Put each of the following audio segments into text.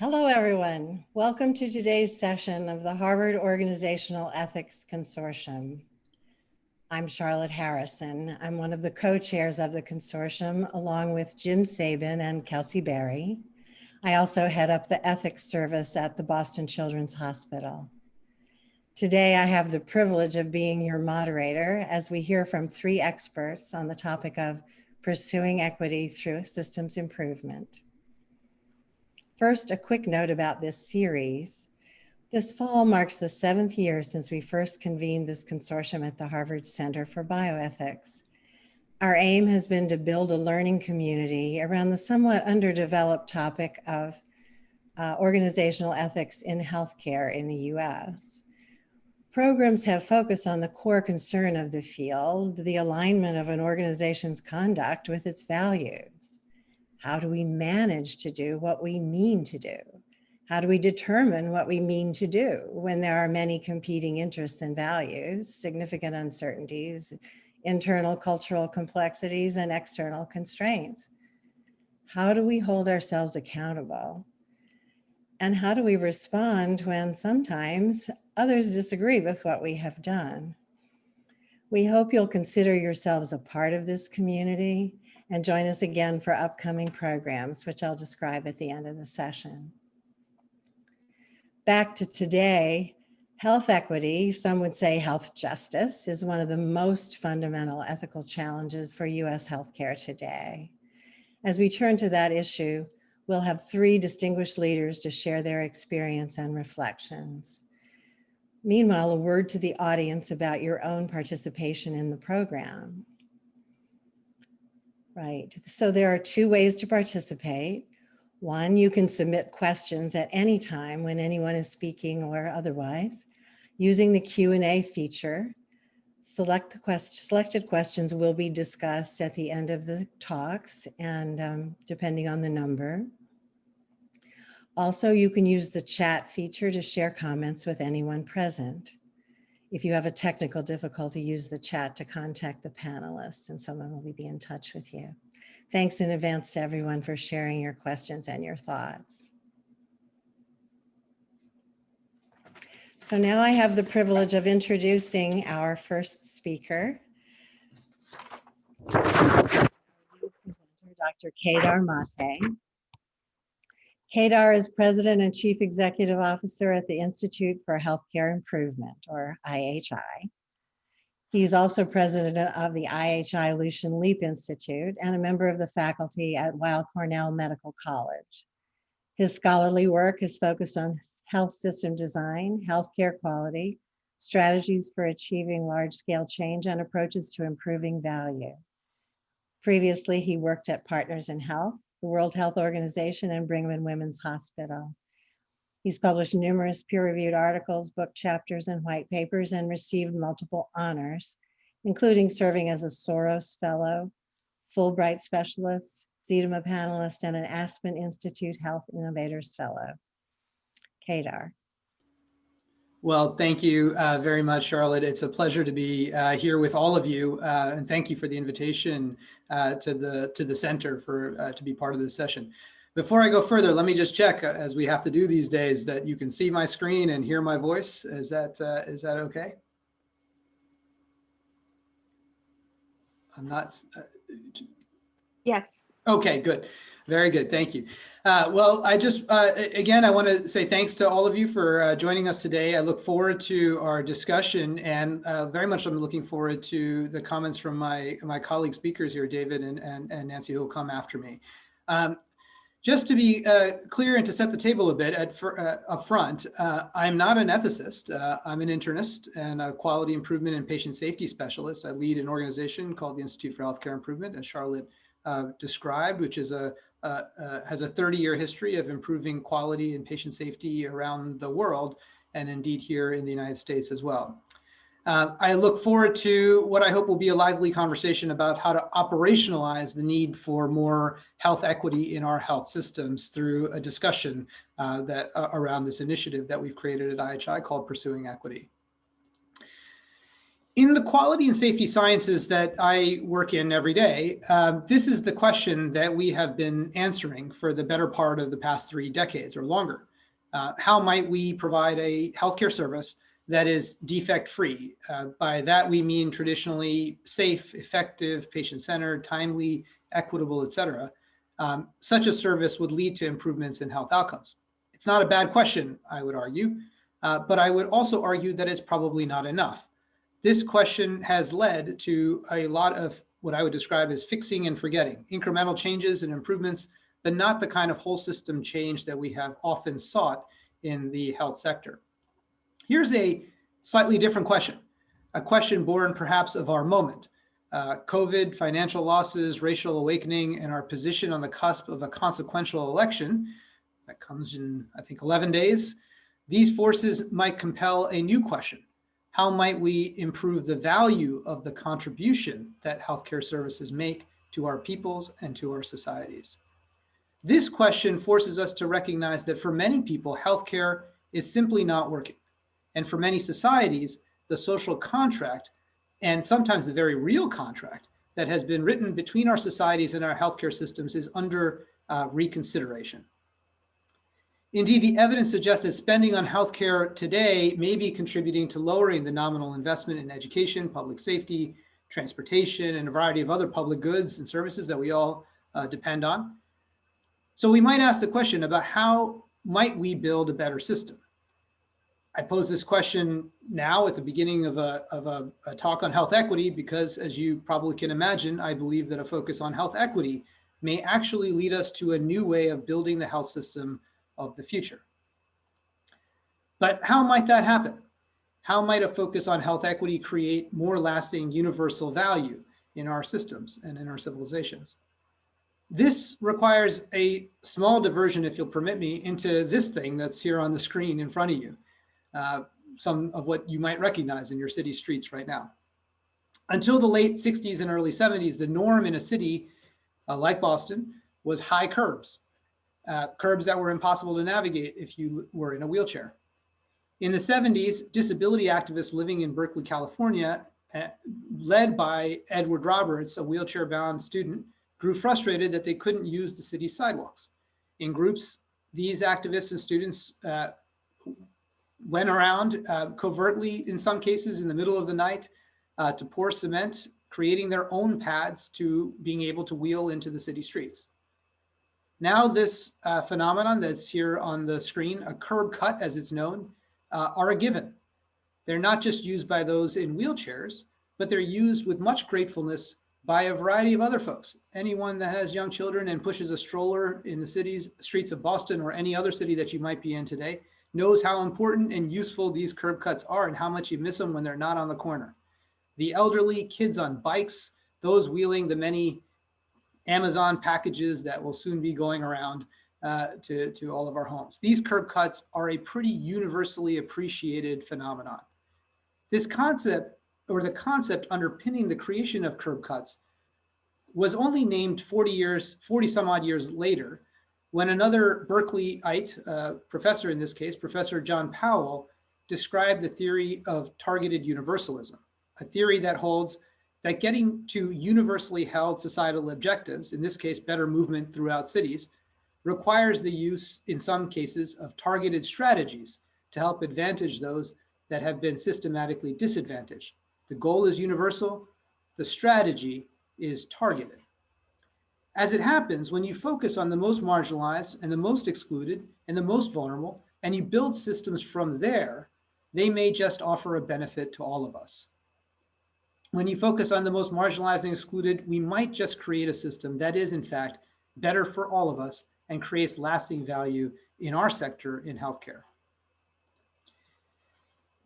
Hello, everyone. Welcome to today's session of the Harvard Organizational Ethics Consortium. I'm Charlotte Harrison. I'm one of the co-chairs of the consortium, along with Jim Sabin and Kelsey Berry. I also head up the ethics service at the Boston Children's Hospital. Today, I have the privilege of being your moderator as we hear from three experts on the topic of pursuing equity through systems improvement. First, a quick note about this series. This fall marks the seventh year since we first convened this consortium at the Harvard Center for Bioethics. Our aim has been to build a learning community around the somewhat underdeveloped topic of uh, organizational ethics in healthcare in the US. Programs have focused on the core concern of the field, the alignment of an organization's conduct with its values. How do we manage to do what we mean to do? How do we determine what we mean to do when there are many competing interests and values, significant uncertainties, internal cultural complexities, and external constraints? How do we hold ourselves accountable? And how do we respond when sometimes others disagree with what we have done? We hope you'll consider yourselves a part of this community and join us again for upcoming programs, which I'll describe at the end of the session back to today, health equity, some would say health justice, is one of the most fundamental ethical challenges for US healthcare today. As we turn to that issue, we'll have three distinguished leaders to share their experience and reflections. Meanwhile, a word to the audience about your own participation in the program. Right, so there are two ways to participate. One, you can submit questions at any time when anyone is speaking or otherwise using the Q&A feature. Select the quest selected questions will be discussed at the end of the talks and um, depending on the number. Also, you can use the chat feature to share comments with anyone present. If you have a technical difficulty, use the chat to contact the panelists and someone will be in touch with you. Thanks in advance to everyone for sharing your questions and your thoughts. So now I have the privilege of introducing our first speaker, Dr. Kedar Mate. Kedar is President and Chief Executive Officer at the Institute for Healthcare Improvement, or IHI. He's also president of the IHI Lucian Leape Institute and a member of the faculty at Weill Cornell Medical College. His scholarly work is focused on health system design, healthcare quality, strategies for achieving large-scale change, and approaches to improving value. Previously, he worked at Partners in Health, the World Health Organization, and Brigham and Women's Hospital. He's published numerous peer-reviewed articles, book chapters, and white papers, and received multiple honors, including serving as a Soros Fellow, Fulbright Specialist, Zeidema Panelist, and an Aspen Institute Health Innovators Fellow. Kedar. Well, thank you uh, very much, Charlotte. It's a pleasure to be uh, here with all of you, uh, and thank you for the invitation uh, to the to the center for uh, to be part of this session. Before I go further, let me just check, uh, as we have to do these days, that you can see my screen and hear my voice. Is that is that okay? I'm not. Yes. Okay, good. Very good. Thank you. Uh, well, I just, uh, again, I want to say thanks to all of you for uh, joining us today. I look forward to our discussion and uh, very much I'm looking forward to the comments from my, my colleague speakers here, David and, and, and Nancy, who will come after me. Um, just to be uh, clear and to set the table a bit at uh, up front, I'm not an ethicist. I'm an internist and a quality improvement and patient safety specialist. I lead an organization called the Institute for Healthcare Improvement, as Charlotte uh, described, which is a has a 30-year history of improving quality and patient safety around the world, and indeed here in the United States as well. Uh, I look forward to what I hope will be a lively conversation about how to operationalize the need for more health equity in our health systems through a discussion uh, that around this initiative that we've created at IHI called Pursuing Equity. In the quality and safety sciences that I work in every day, um, this is the question that we have been answering for the better part of the past three decades or longer. Uh, how might we provide a healthcare service that is defect-free? Uh, by that, we mean traditionally safe, effective, patient-centered, timely, equitable, et cetera. Um, such a service would lead to improvements in health outcomes. It's not a bad question, I would argue, uh, but I would also argue that it's probably not enough. This question has led to a lot of what I would describe as fixing and forgetting, incremental changes and improvements, but not the kind of whole system change that we have often sought in the health sector. Here's a slightly different question, a question born perhaps of our moment. Uh, COVID, financial losses, racial awakening, and our position on the cusp of a consequential election that comes in, I think, 11 days. These forces might compel a new question how might we improve the value of the contribution that healthcare services make to our peoples and to our societies? This question forces us to recognize that for many people, healthcare is simply not working. And for many societies, the social contract, and sometimes the very real contract that has been written between our societies and our healthcare systems is under uh, reconsideration. Indeed, the evidence suggests that spending on healthcare today may be contributing to lowering the nominal investment in education, public safety, transportation, and a variety of other public goods and services that we all uh, depend on. So we might ask the question about how might we build a better system? I pose this question now at the beginning of, a, of a, a talk on health equity because as you probably can imagine, I believe that a focus on health equity may actually lead us to a new way of building the health system of the future. But how might that happen? How might a focus on health equity create more lasting universal value in our systems and in our civilizations? This requires a small diversion, if you'll permit me, into this thing that's here on the screen in front of you. Uh, some of what you might recognize in your city streets right now. Until the late 60s and early 70s, the norm in a city uh, like Boston was high curbs uh, curbs that were impossible to navigate if you were in a wheelchair. In the 70s, disability activists living in Berkeley, California, uh, led by Edward Roberts, a wheelchair-bound student, grew frustrated that they couldn't use the city's sidewalks. In groups, these activists and students uh, went around uh, covertly, in some cases, in the middle of the night uh, to pour cement, creating their own pads to being able to wheel into the city streets. Now this uh, phenomenon that's here on the screen, a curb cut as it's known, uh, are a given. They're not just used by those in wheelchairs, but they're used with much gratefulness by a variety of other folks. Anyone that has young children and pushes a stroller in the cities, streets of Boston or any other city that you might be in today knows how important and useful these curb cuts are and how much you miss them when they're not on the corner. The elderly, kids on bikes, those wheeling the many Amazon packages that will soon be going around uh, to, to all of our homes. These curb cuts are a pretty universally appreciated phenomenon. This concept or the concept underpinning the creation of curb cuts was only named 40 years, 40 some odd years later, when another Berkeleyite uh, professor in this case, Professor John Powell, described the theory of targeted universalism, a theory that holds that getting to universally held societal objectives, in this case, better movement throughout cities, requires the use, in some cases, of targeted strategies to help advantage those that have been systematically disadvantaged. The goal is universal, the strategy is targeted. As it happens, when you focus on the most marginalized and the most excluded and the most vulnerable, and you build systems from there, they may just offer a benefit to all of us. When you focus on the most marginalized and excluded, we might just create a system that is in fact better for all of us and creates lasting value in our sector in healthcare.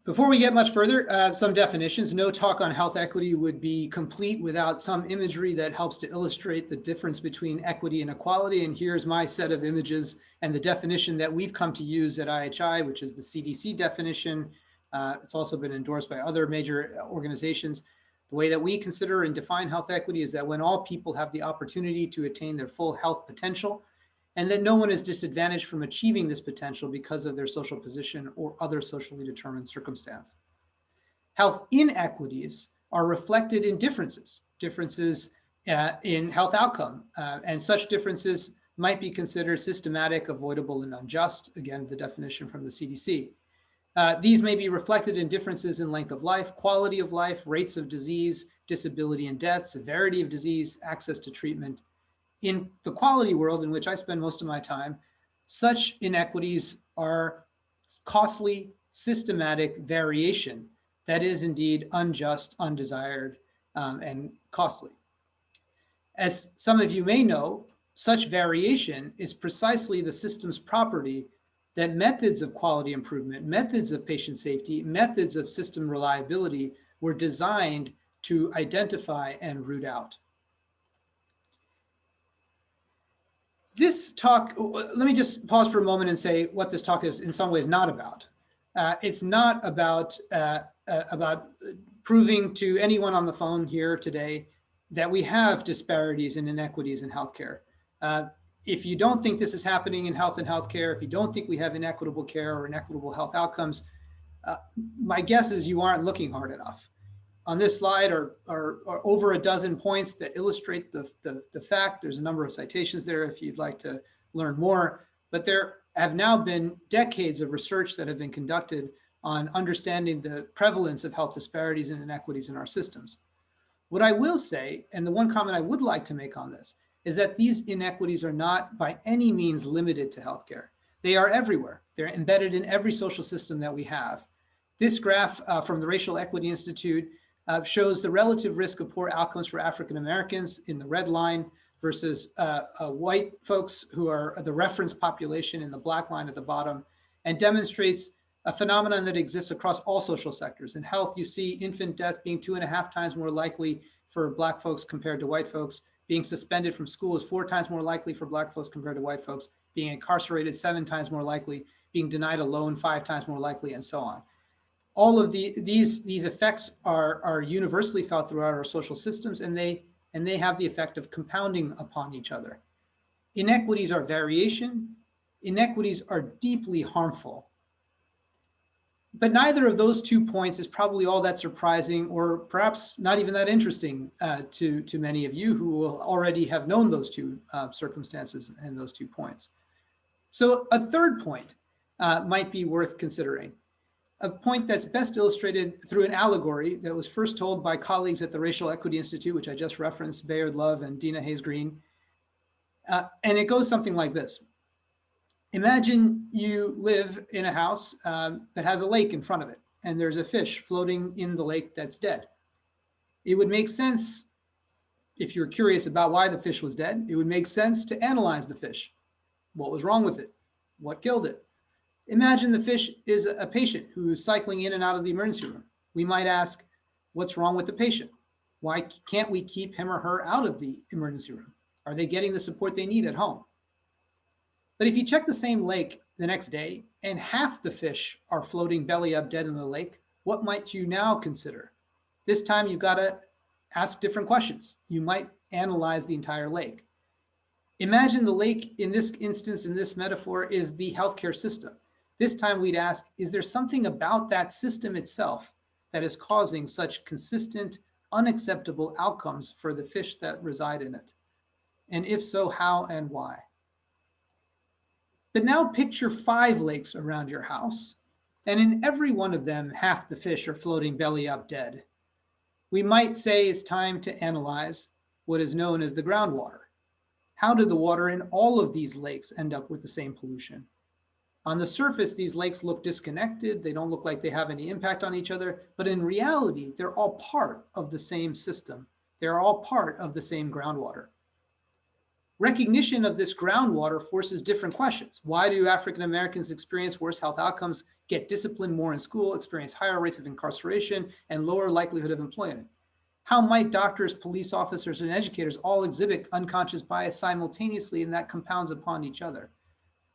Before we get much further, uh, some definitions. No talk on health equity would be complete without some imagery that helps to illustrate the difference between equity and equality. And here's my set of images and the definition that we've come to use at IHI, which is the CDC definition. Uh, it's also been endorsed by other major organizations. The way that we consider and define health equity is that when all people have the opportunity to attain their full health potential, and that no one is disadvantaged from achieving this potential because of their social position or other socially determined circumstance. Health inequities are reflected in differences, differences uh, in health outcome, uh, and such differences might be considered systematic, avoidable, and unjust. Again, the definition from the CDC. Uh, these may be reflected in differences in length of life, quality of life, rates of disease, disability and death, severity of disease, access to treatment. In the quality world in which I spend most of my time, such inequities are costly, systematic variation that is indeed unjust, undesired, um, and costly. As some of you may know, such variation is precisely the system's property that methods of quality improvement, methods of patient safety, methods of system reliability were designed to identify and root out. This talk, let me just pause for a moment and say what this talk is in some ways not about. Uh, it's not about, uh, uh, about proving to anyone on the phone here today that we have disparities and inequities in healthcare. If you don't think this is happening in health and healthcare, if you don't think we have inequitable care or inequitable health outcomes, uh, my guess is you aren't looking hard enough. On this slide are, are, are over a dozen points that illustrate the, the, the fact. There's a number of citations there if you'd like to learn more, but there have now been decades of research that have been conducted on understanding the prevalence of health disparities and inequities in our systems. What I will say, and the one comment I would like to make on this, is that these inequities are not by any means limited to healthcare. They are everywhere. They're embedded in every social system that we have. This graph uh, from the Racial Equity Institute uh, shows the relative risk of poor outcomes for African Americans in the red line versus uh, uh white folks who are the reference population in the black line at the bottom and demonstrates a phenomenon that exists across all social sectors. In health, you see infant death being two and a half times more likely for black folks compared to white folks. Being suspended from school is four times more likely for black folks compared to white folks. Being incarcerated seven times more likely. Being denied a loan five times more likely, and so on. All of the, these, these effects are, are universally felt throughout our social systems, and they, and they have the effect of compounding upon each other. Inequities are variation. Inequities are deeply harmful but neither of those two points is probably all that surprising or perhaps not even that interesting uh, to, to many of you who will already have known those two uh, circumstances and those two points. So a third point uh, might be worth considering. A point that's best illustrated through an allegory that was first told by colleagues at the Racial Equity Institute, which I just referenced, Bayard Love and Deena Hayes-Greene. Uh, and it goes something like this. Imagine you live in a house um, that has a lake in front of it, and there's a fish floating in the lake that's dead. It would make sense, if you're curious about why the fish was dead, it would make sense to analyze the fish. What was wrong with it? What killed it? Imagine the fish is a patient who is cycling in and out of the emergency room. We might ask, what's wrong with the patient? Why can't we keep him or her out of the emergency room? Are they getting the support they need at home? But if you check the same lake the next day and half the fish are floating belly up dead in the lake, what might you now consider? This time you've got to ask different questions. You might analyze the entire lake. Imagine the lake in this instance, in this metaphor, is the healthcare system. This time we'd ask, is there something about that system itself that is causing such consistent, unacceptable outcomes for the fish that reside in it? And if so, how and why? But now picture five lakes around your house, and in every one of them, half the fish are floating belly up dead. We might say it's time to analyze what is known as the groundwater. How did the water in all of these lakes end up with the same pollution? On the surface, these lakes look disconnected. They don't look like they have any impact on each other, but in reality, they're all part of the same system. They're all part of the same groundwater. Recognition of this groundwater forces different questions. Why do African Americans experience worse health outcomes, get disciplined more in school, experience higher rates of incarceration, and lower likelihood of employment? How might doctors, police officers, and educators all exhibit unconscious bias simultaneously and that compounds upon each other?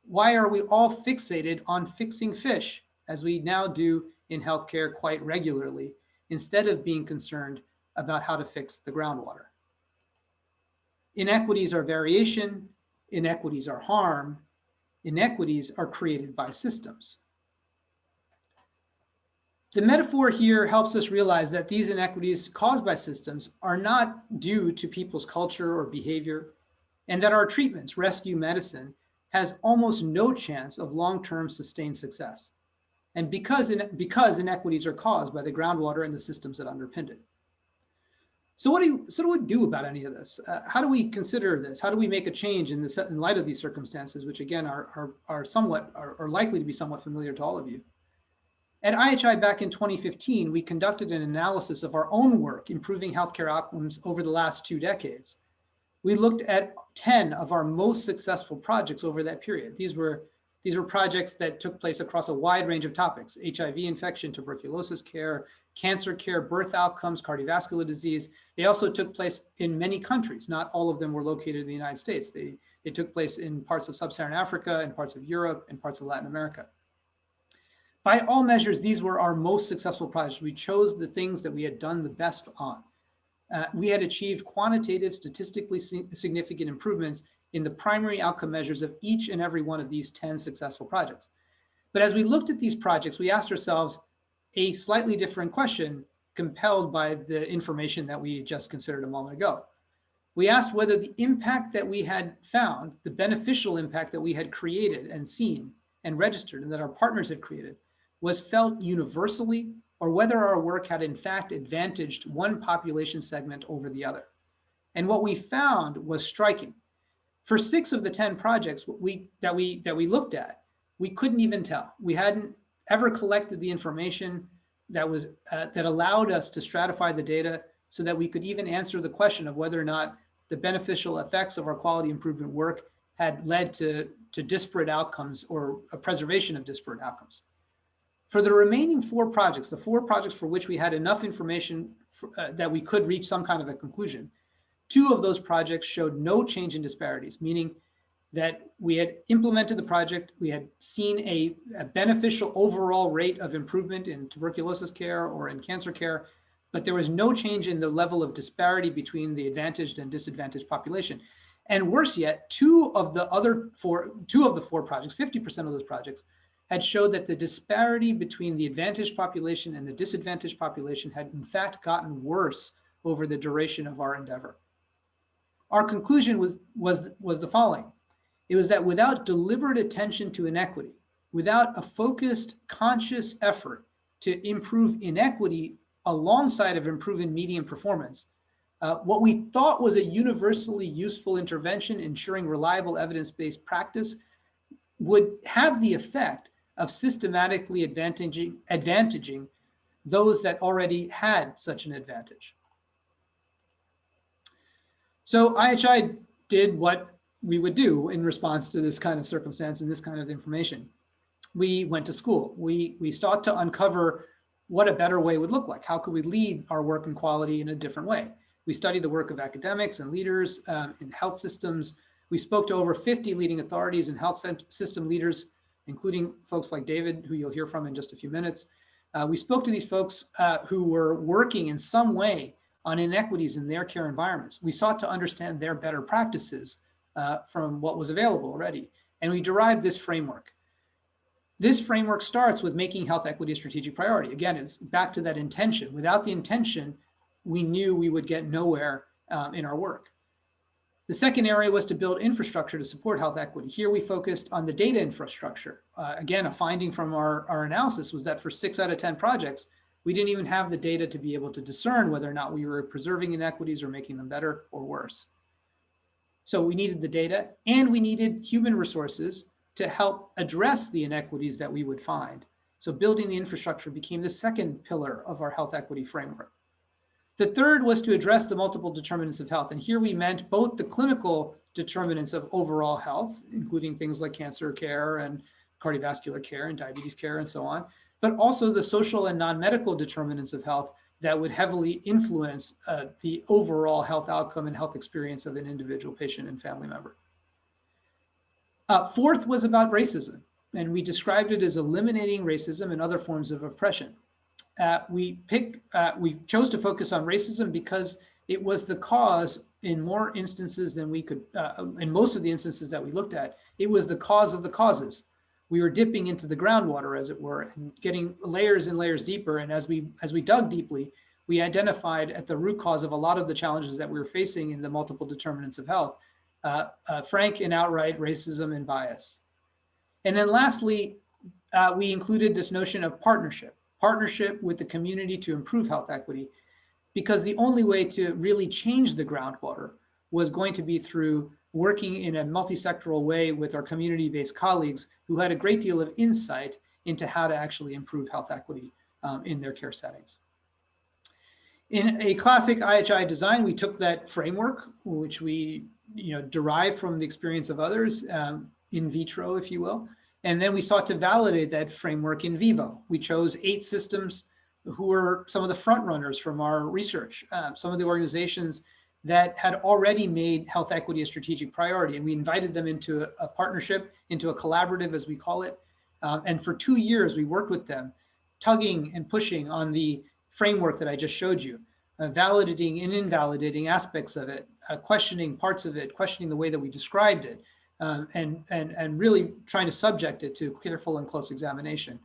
Why are we all fixated on fixing fish, as we now do in healthcare quite regularly, instead of being concerned about how to fix the groundwater? Inequities are variation, inequities are harm, inequities are created by systems. The metaphor here helps us realize that these inequities caused by systems are not due to people's culture or behavior, and that our treatments, rescue medicine, has almost no chance of long-term sustained success. And because, because inequities are caused by the groundwater and the systems that underpin it. So what do you, so do we do about any of this? Uh, how do we consider this? How do we make a change in this in light of these circumstances, which again are, are, are somewhat are, are likely to be somewhat familiar to all of you? At IHI back in 2015, we conducted an analysis of our own work improving healthcare outcomes over the last two decades. We looked at 10 of our most successful projects over that period. These were, these were projects that took place across a wide range of topics, HIV infection, tuberculosis care, cancer care, birth outcomes, cardiovascular disease. They also took place in many countries. Not all of them were located in the United States. They, they took place in parts of sub-Saharan Africa, and parts of Europe, and parts of Latin America. By all measures, these were our most successful projects. We chose the things that we had done the best on. Uh, we had achieved quantitative, statistically significant improvements in the primary outcome measures of each and every one of these 10 successful projects. But as we looked at these projects, we asked ourselves a slightly different question compelled by the information that we just considered a moment ago. We asked whether the impact that we had found, the beneficial impact that we had created and seen and registered and that our partners had created was felt universally or whether our work had in fact advantaged one population segment over the other. And what we found was striking. For six of the 10 projects we, that, we, that we looked at, we couldn't even tell. We hadn't ever collected the information that, was, uh, that allowed us to stratify the data so that we could even answer the question of whether or not the beneficial effects of our quality improvement work had led to, to disparate outcomes or a preservation of disparate outcomes. For the remaining four projects, the four projects for which we had enough information for, uh, that we could reach some kind of a conclusion, two of those projects showed no change in disparities, meaning that we had implemented the project, we had seen a, a, beneficial overall rate of improvement in tuberculosis care or in cancer care, but there was no change in the level of disparity between the advantaged and disadvantaged population. And worse yet, two of the other four, two of the four projects, 50% of those projects had showed that the disparity between the advantaged population and the disadvantaged population had in fact gotten worse over the duration of our endeavor. Our conclusion was, was, was the following. It was that without deliberate attention to inequity, without a focused, conscious effort to improve inequity alongside of improving median performance, uh, what we thought was a universally useful intervention ensuring reliable evidence-based practice would have the effect of systematically advantaging, advantaging those that already had such an advantage. So IHI did what we would do in response to this kind of circumstance and this kind of information. We went to school. We, we sought to uncover what a better way would look like. How could we lead our work and quality in a different way? We studied the work of academics and leaders um, in health systems. We spoke to over 50 leading authorities and health system leaders including folks like David, who you'll hear from in just a few minutes. Uh, we spoke to these folks uh, who were working in some way on inequities in their care environments. We sought to understand their better practices uh, from what was available already. And we derived this framework. This framework starts with making health equity a strategic priority. Again, it's back to that intention. Without the intention, we knew we would get nowhere um, in our work. The second area was to build infrastructure to support health equity. Here we focused on the data infrastructure. Uh, again, a finding from our, our analysis was that for six out of 10 projects, we didn't even have the data to be able to discern whether or not we were preserving inequities or making them better or worse. So we needed the data and we needed human resources to help address the inequities that we would find. So building the infrastructure became the second pillar of our health equity framework. The third was to address the multiple determinants of health. And here we meant both the clinical determinants of overall health, including things like cancer care and cardiovascular care and diabetes care and so on, but also the social and non-medical determinants of health that would heavily influence uh, the overall health outcome and health experience of an individual patient and family member. Uh, fourth was about racism, and we described it as eliminating racism and other forms of oppression uh, we pick, uh, we chose to focus on racism because it was the cause in more instances than we could, uh, in most of the instances that we looked at, it was the cause of the causes we were dipping into the groundwater, as it were, and getting layers and layers deeper. And as we as we dug deeply, we identified at the root cause of a lot of the challenges that we were facing in the multiple determinants of health, uh, uh, frank and outright racism and bias. And then lastly, uh, we included this notion of partnership, partnership with the community to improve health equity, because the only way to really change the groundwater was going to be through working in a multi-sectoral way with our community-based colleagues who had a great deal of insight into how to actually improve health equity um, in their care settings. In a classic IHI design, we took that framework, which we you know, derived from the experience of others, um, in vitro, if you will, and then we sought to validate that framework in vivo. We chose eight systems who were some of the front runners from our research, uh, some of the organizations that had already made health equity a strategic priority. And we invited them into a, a partnership, into a collaborative, as we call it. Um, and for two years, we worked with them, tugging and pushing on the framework that I just showed you, uh, validating and invalidating aspects of it, uh, questioning parts of it, questioning the way that we described it, um, and, and, and really trying to subject it to careful and close examination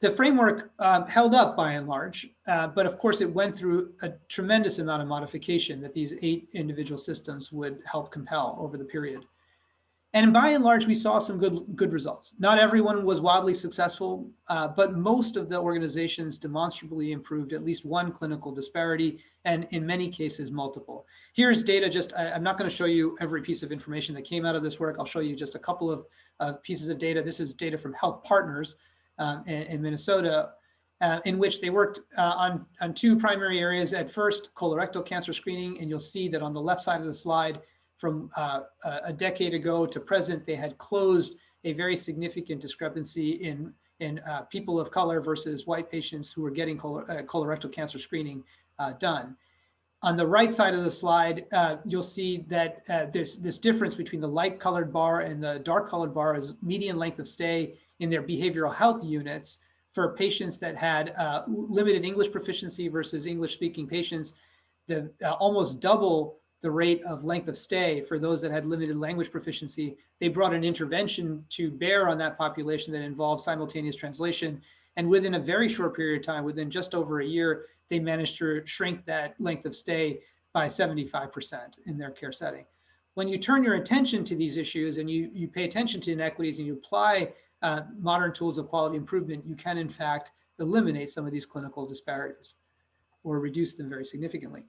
the framework um, held up by and large, uh, but of course it went through a tremendous amount of modification that these eight individual systems would help compel over the period. And by and large, we saw some good, good results. Not everyone was wildly successful, uh, but most of the organizations demonstrably improved at least one clinical disparity, and in many cases, multiple. Here's data just, I, am not gonna show you every piece of information that came out of this work. I'll show you just a couple of uh, pieces of data. This is data from Health Partners, um, in, in, Minnesota, uh, in which they worked uh, on, on two primary areas. At first, colorectal cancer screening, and you'll see that on the left side of the slide, from uh, a decade ago to present, they had closed a very significant discrepancy in, in uh, people of color versus white patients who were getting color, uh, colorectal cancer screening uh, done. On the right side of the slide, uh, you'll see that uh, there's this difference between the light colored bar and the dark colored bar is median length of stay in their behavioral health units for patients that had uh, limited English proficiency versus English speaking patients, the uh, almost double the rate of length of stay for those that had limited language proficiency. They brought an intervention to bear on that population that involved simultaneous translation. And within a very short period of time, within just over a year, they managed to shrink that length of stay by 75% in their care setting. When you turn your attention to these issues and you, you pay attention to inequities and you apply uh, modern tools of quality improvement, you can in fact eliminate some of these clinical disparities or reduce them very significantly.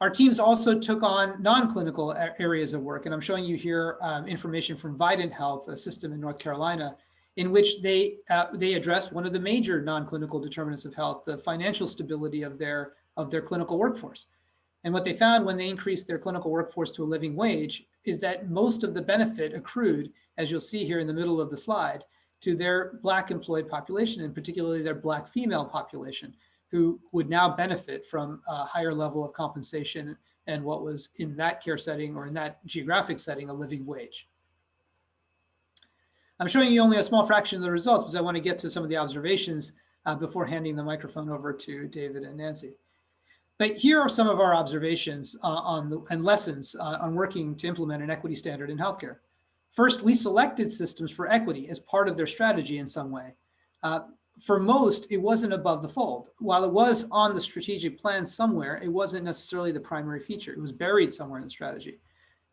Our teams also took on non-clinical areas of work, and I'm showing you here um, information from Vidant Health, a system in North Carolina, in which they uh, they addressed one of the major non-clinical determinants of health, the financial stability of their of their clinical workforce. And what they found when they increased their clinical workforce to a living wage is that most of the benefit accrued, as you'll see here in the middle of the slide, to their Black employed population, and particularly their Black female population, who would now benefit from a higher level of compensation and what was in that care setting or in that geographic setting, a living wage. I'm showing you only a small fraction of the results because I want to get to some of the observations uh, before handing the microphone over to David and Nancy. But here are some of our observations uh, on the, and lessons uh, on working to implement an equity standard in healthcare. First, we selected systems for equity as part of their strategy in some way. Uh, for most, it wasn't above the fold. While it was on the strategic plan somewhere, it wasn't necessarily the primary feature. It was buried somewhere in the strategy.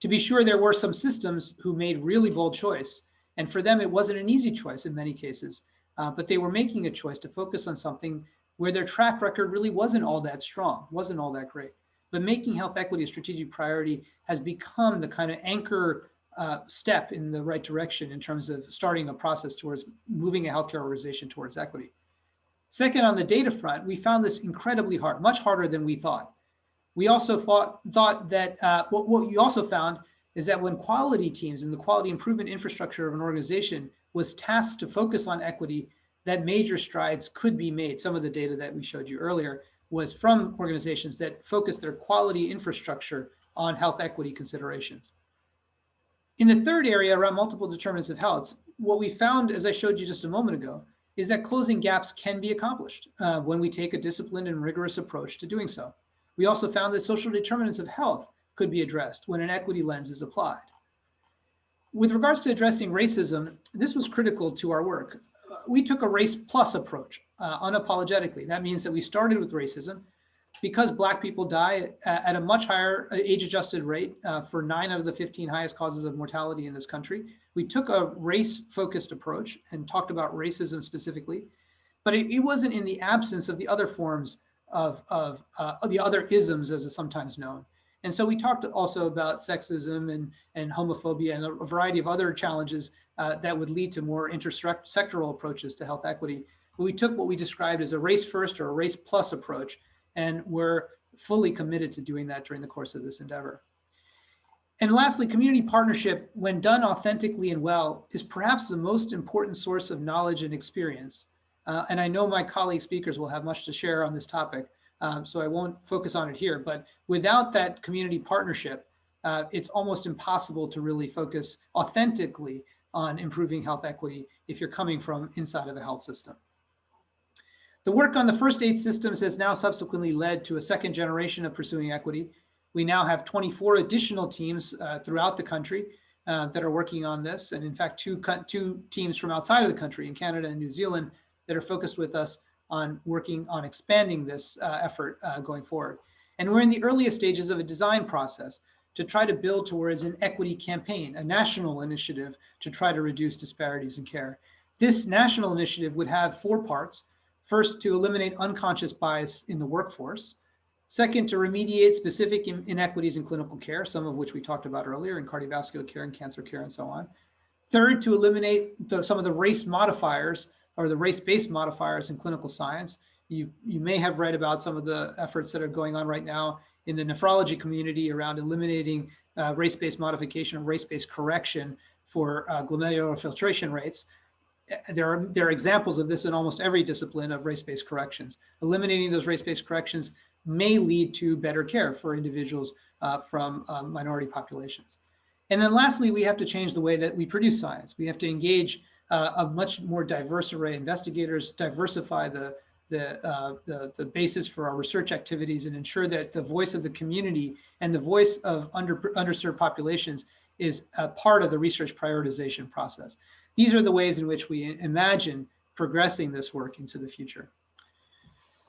To be sure, there were some systems who made really bold choice. And for them, it wasn't an easy choice in many cases, uh, but they were making a choice to focus on something where their track record really wasn't all that strong, wasn't all that great. But making health equity a strategic priority has become the kind of anchor uh, step in the right direction in terms of starting a process towards moving a healthcare organization towards equity. Second, on the data front, we found this incredibly hard, much harder than we thought. We also thought, thought that uh, what, what we also found is that when quality teams and the quality improvement infrastructure of an organization was tasked to focus on equity, that major strides could be made. Some of the data that we showed you earlier was from organizations that focus their quality infrastructure on health equity considerations. In the third area around multiple determinants of health, what we found, as I showed you just a moment ago, is that closing gaps can be accomplished uh, when we take a disciplined and rigorous approach to doing so. We also found that social determinants of health could be addressed when an equity lens is applied. with regards to addressing racism, this was critical to our work. Uh, we took a race plus approach uh, unapologetically. That means that we started with racism because Black people die at, a much higher uh, age adjusted rate uh, for nine out of the 15 highest causes of mortality in this country. We took a race focused approach and talked about racism specifically, but it, it wasn't in the absence of the other forms of, of uh, the other isms as is sometimes known. And so we talked also about sexism and, and homophobia and a variety of other challenges uh, that would lead to more intersectoral approaches to health equity. But we took what we described as a race first or a race plus approach, and we're fully committed to doing that during the course of this endeavor. And lastly, community partnership, when done authentically and well, is perhaps the most important source of knowledge and experience. Uh, and I know my colleague speakers will have much to share on this topic. Um, so I won't focus on it here, but without that community partnership, uh, it's almost impossible to really focus authentically on improving health equity if you're coming from inside of a health system. The work on the first eight systems has now subsequently led to a second generation of pursuing equity. We now have 24 additional teams uh, throughout the country uh, that are working on this. And in fact, two, two teams from outside of the country in Canada and New Zealand that are focused with us on working on expanding this uh, effort uh, going forward. And we're in the earliest stages of a design process to try to build towards an equity campaign, a national initiative to try to reduce disparities in care. This national initiative would have four parts. First, to eliminate unconscious bias in the workforce. Second, to remediate specific inequities in clinical care, some of which we talked about earlier in cardiovascular care and cancer care and so on. Third, to eliminate the, some of the race modifiers or the race-based modifiers in clinical science. You, you may have read about some of the efforts that are going on right now in the nephrology community around eliminating uh, race-based modification or race-based correction for uh, glomerular filtration rates. There are, there are examples of this in almost every discipline of race-based corrections. Eliminating those race-based corrections may lead to better care for individuals uh, from um, minority populations. And then lastly, we have to change the way that we produce science. We have to engage uh, a much more diverse array of investigators, diversify the, the, uh, the, the, basis for our research activities and ensure that the voice of the community and the voice of under, underserved populations is a part of the research prioritization process. These are the ways in which we imagine progressing this work into the future.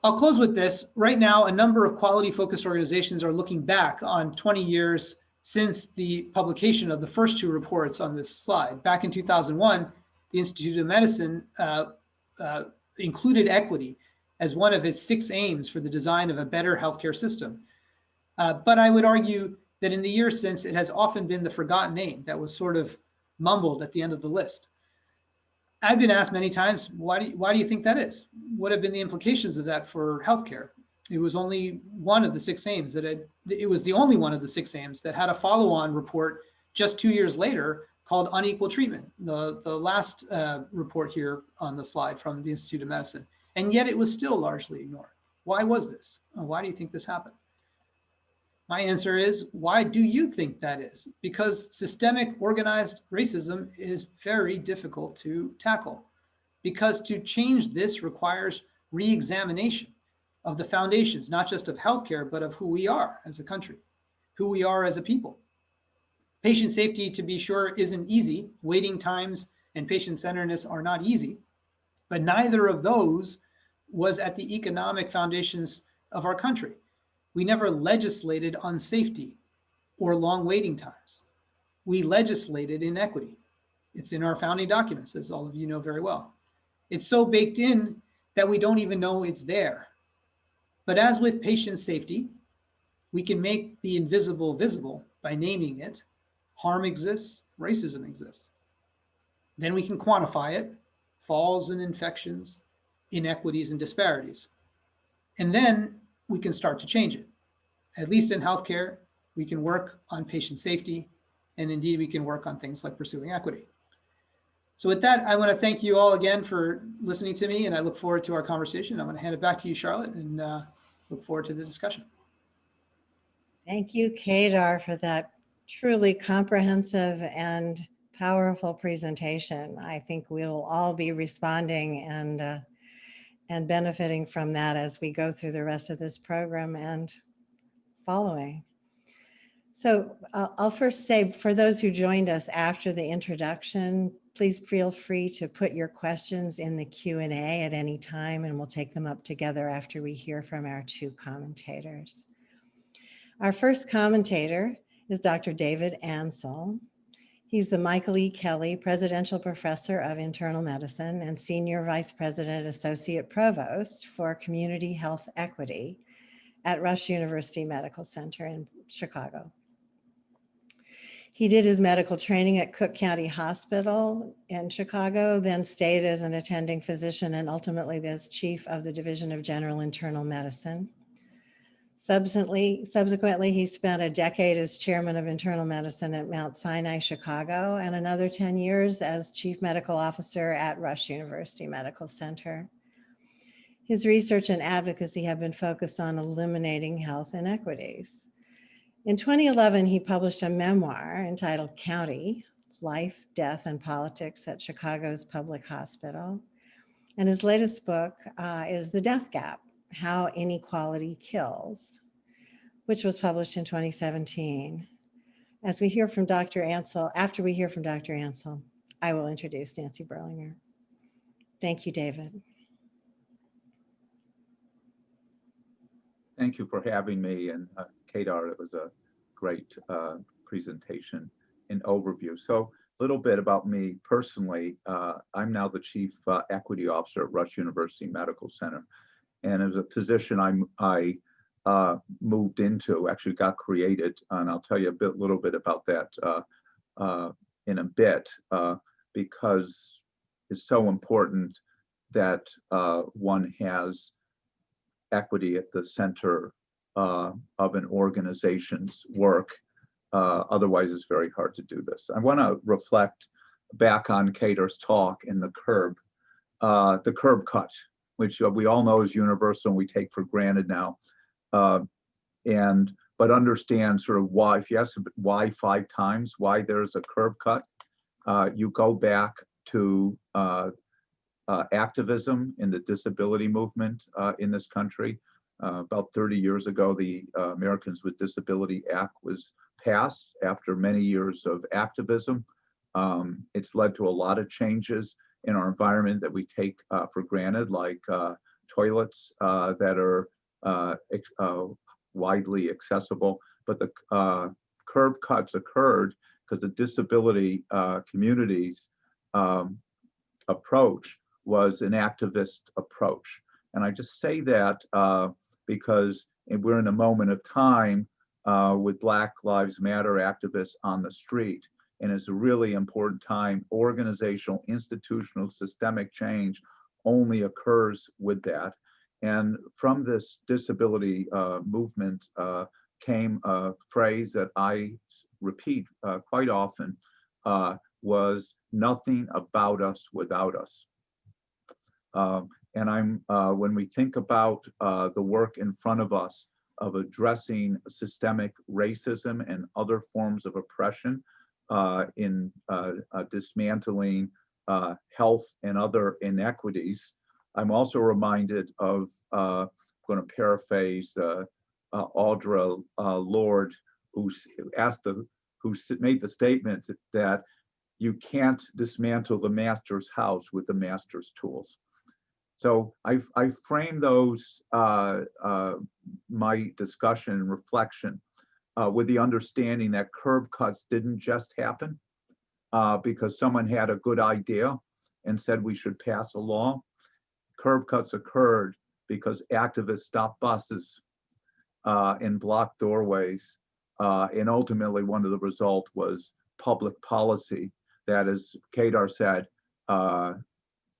I'll close with this. Right now, a number of quality focused organizations are looking back on 20 years since the publication of the first two reports on this slide. Back in 2001, the Institute of Medicine uh, uh, included equity as one of its six aims for the design of a better healthcare system. Uh, but I would argue that in the years since, it has often been the forgotten aim that was sort of mumbled at the end of the list. I've been asked many times, why do you, why do you think that is? What have been the implications of that for healthcare? It was only one of the six aims that had, it was the only one of the six aims that had a follow-on report just two years later called unequal treatment, the, the last uh, report here on the slide from the Institute of Medicine. And yet it was still largely ignored. Why was this? Why do you think this happened? My answer is, why do you think that is? Because systemic organized racism is very difficult to tackle. Because to change this requires re-examination of the foundations, not just of healthcare, but of who we are as a country, who we are as a people. Patient safety, to be sure, isn't easy. Waiting times and patient centeredness are not easy, but neither of those was at the economic foundations of our country. We never legislated on safety or long waiting times. We legislated inequity. It's in our founding documents, as all of you know very well. It's so baked in that we don't even know it's there. But as with patient safety, we can make the invisible visible by naming it harm exists, racism exists. Then we can quantify it, falls and infections, inequities and disparities. And then we can start to change it. At least in healthcare, we can work on patient safety, and indeed we can work on things like pursuing equity. So with that, I want to thank you all again for listening to me, and I look forward to our conversation. I'm going to hand it back to you, Charlotte, and uh, look forward to the discussion. Thank you, Kedar, for that truly comprehensive and powerful presentation. I think we'll all be responding and uh, and benefiting from that as we go through the rest of this program and following. So I'll, first say, for those who joined us after the introduction, please feel free to put your questions in the Q and A at any time, and we'll take them up together after we hear from our two commentators. Our first commentator is Dr. David Ansell. He's the Michael E. Kelly Presidential Professor of Internal Medicine and Senior Vice President Associate Provost for Community Health Equity at Rush University Medical Center in Chicago. He did his medical training at Cook County Hospital in Chicago, then stayed as an attending physician and ultimately as chief of the Division of General Internal Medicine. Subsequently, subsequently, he spent a decade as chairman of internal medicine at Mount Sinai, Chicago, and another 10 years as chief medical officer at Rush University Medical Center. His research and advocacy have been focused on eliminating health inequities. In 2011, he published a memoir entitled County, Life, Death, and Politics at Chicago's Public Hospital. And his latest book uh, is The Death Gap, How Inequality Kills, which was published in 2017. As we hear from Dr. Ansell, after we hear from Dr. Ansell, I will introduce Nancy Berlinger. Thank you, David. Thank you for having me and uh, Kedar. It was a great uh, presentation and overview. So a little bit about me personally. Uh, I'm now the Chief uh, Equity Officer at Rush University Medical Center. And as a position I'm, I uh, moved into, actually got created, and I'll tell you a bit, little bit about that uh, uh, in a bit, uh, because it's so important that one has equity at the center uh, of an organization's work. Uh, otherwise, it's very hard to do this. I want to reflect back on Kedar's talk in the curb, uh, the curb cut, which we all know is universal and we take for granted now. Uh, and but understand sort of why, if you ask why five times, why there's a curb cut, uh, you go back to uh, uh, activism in the disability movement uh, in this country. Uh, about 30 years ago, the uh, Americans with Disability Act was passed after many years of activism. Um, it's led to a lot of changes in our environment that we take uh, for granted, like uh, toilets that are widely accessible. But the curb cuts occurred because the disability communities um, approach was an activist approach. And I just say that uh, because we're in a moment of time uh, with Black Lives Matter activists on the street. And it's a really important time. Organizational, institutional, systemic change only occurs with that. And from this disability uh, movement uh, came a phrase that I repeat uh, quite often uh, was nothing about us without us. Um, and I'm uh, when we think about uh, the work in front of us of addressing systemic racism and other forms of oppression in uh, uh, dismantling uh, health and other inequities, I'm also reminded of, I'm going to paraphrase Audre Lorde, who asked the, who made the statement that you can't dismantle the master's house with the master's tools. So I, I frame those, uh, uh, my discussion and reflection uh, with the understanding that curb cuts didn't just happen uh, because someone had a good idea and said we should pass a law. Curb cuts occurred because activists stopped buses uh, and blocked doorways. Uh, and ultimately, one of the result was public policy that, as Kedar said, uh,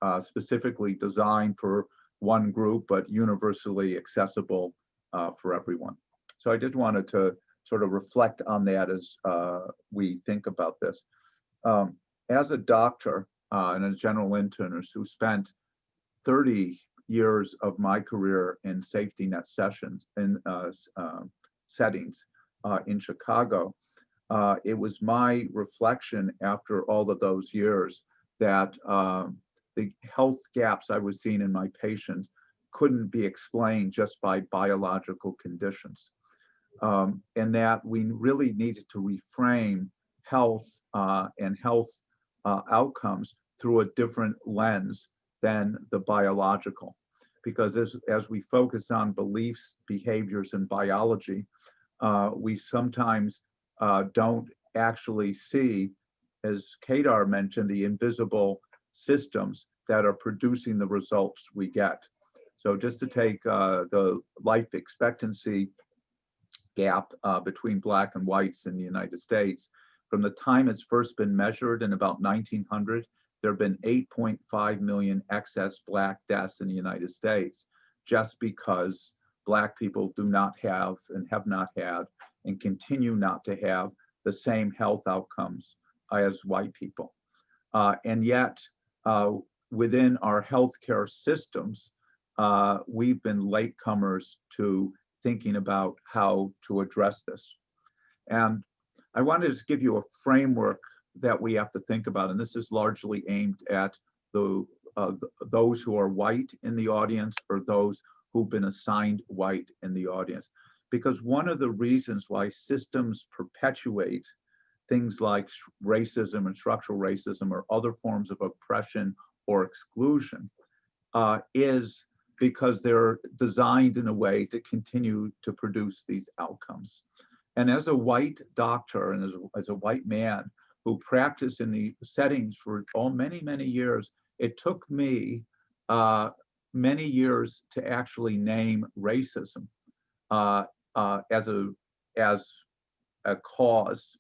uh, specifically designed for one group, but universally accessible for everyone. So I just wanted to sort of reflect on that as uh, we think about this. Um, as a doctor uh, and a general internist who spent 30 years of my career in safety net sessions in uh, um, settings uh, in Chicago, it was my reflection after all of those years that um, the health gaps I was seeing in my patients couldn't be explained just by biological conditions. Um, and that we really needed to reframe health uh, and health uh, outcomes through a different lens than the biological. Because as, as we focus on beliefs, behaviors, and biology, uh, we sometimes uh, don't actually see, as Kedar mentioned, the invisible systems that are producing the results we get. So just to take uh, the life expectancy gap uh, between black and whites in the United States, from the time it's first been measured in about 1900, there have been 8.5 million excess black deaths in the United States just because black people do not have and have not had and continue not to have the same health outcomes as white people. Uh, and yet, uh, within our healthcare systems, uh, we've been latecomers to thinking about how to address this. And I wanted to give you a framework that we have to think about, and this is largely aimed at the, uh, th those who are white in the audience or those who've been assigned white in the audience. Because one of the reasons why systems perpetuate things like racism and structural racism or other forms of oppression or exclusion uh, is because they're designed in a way to continue to produce these outcomes. And as a white doctor and as a, as a white man who practiced in the settings for all many, many years, it took me uh, many years to actually name racism uh, uh, as a as a cause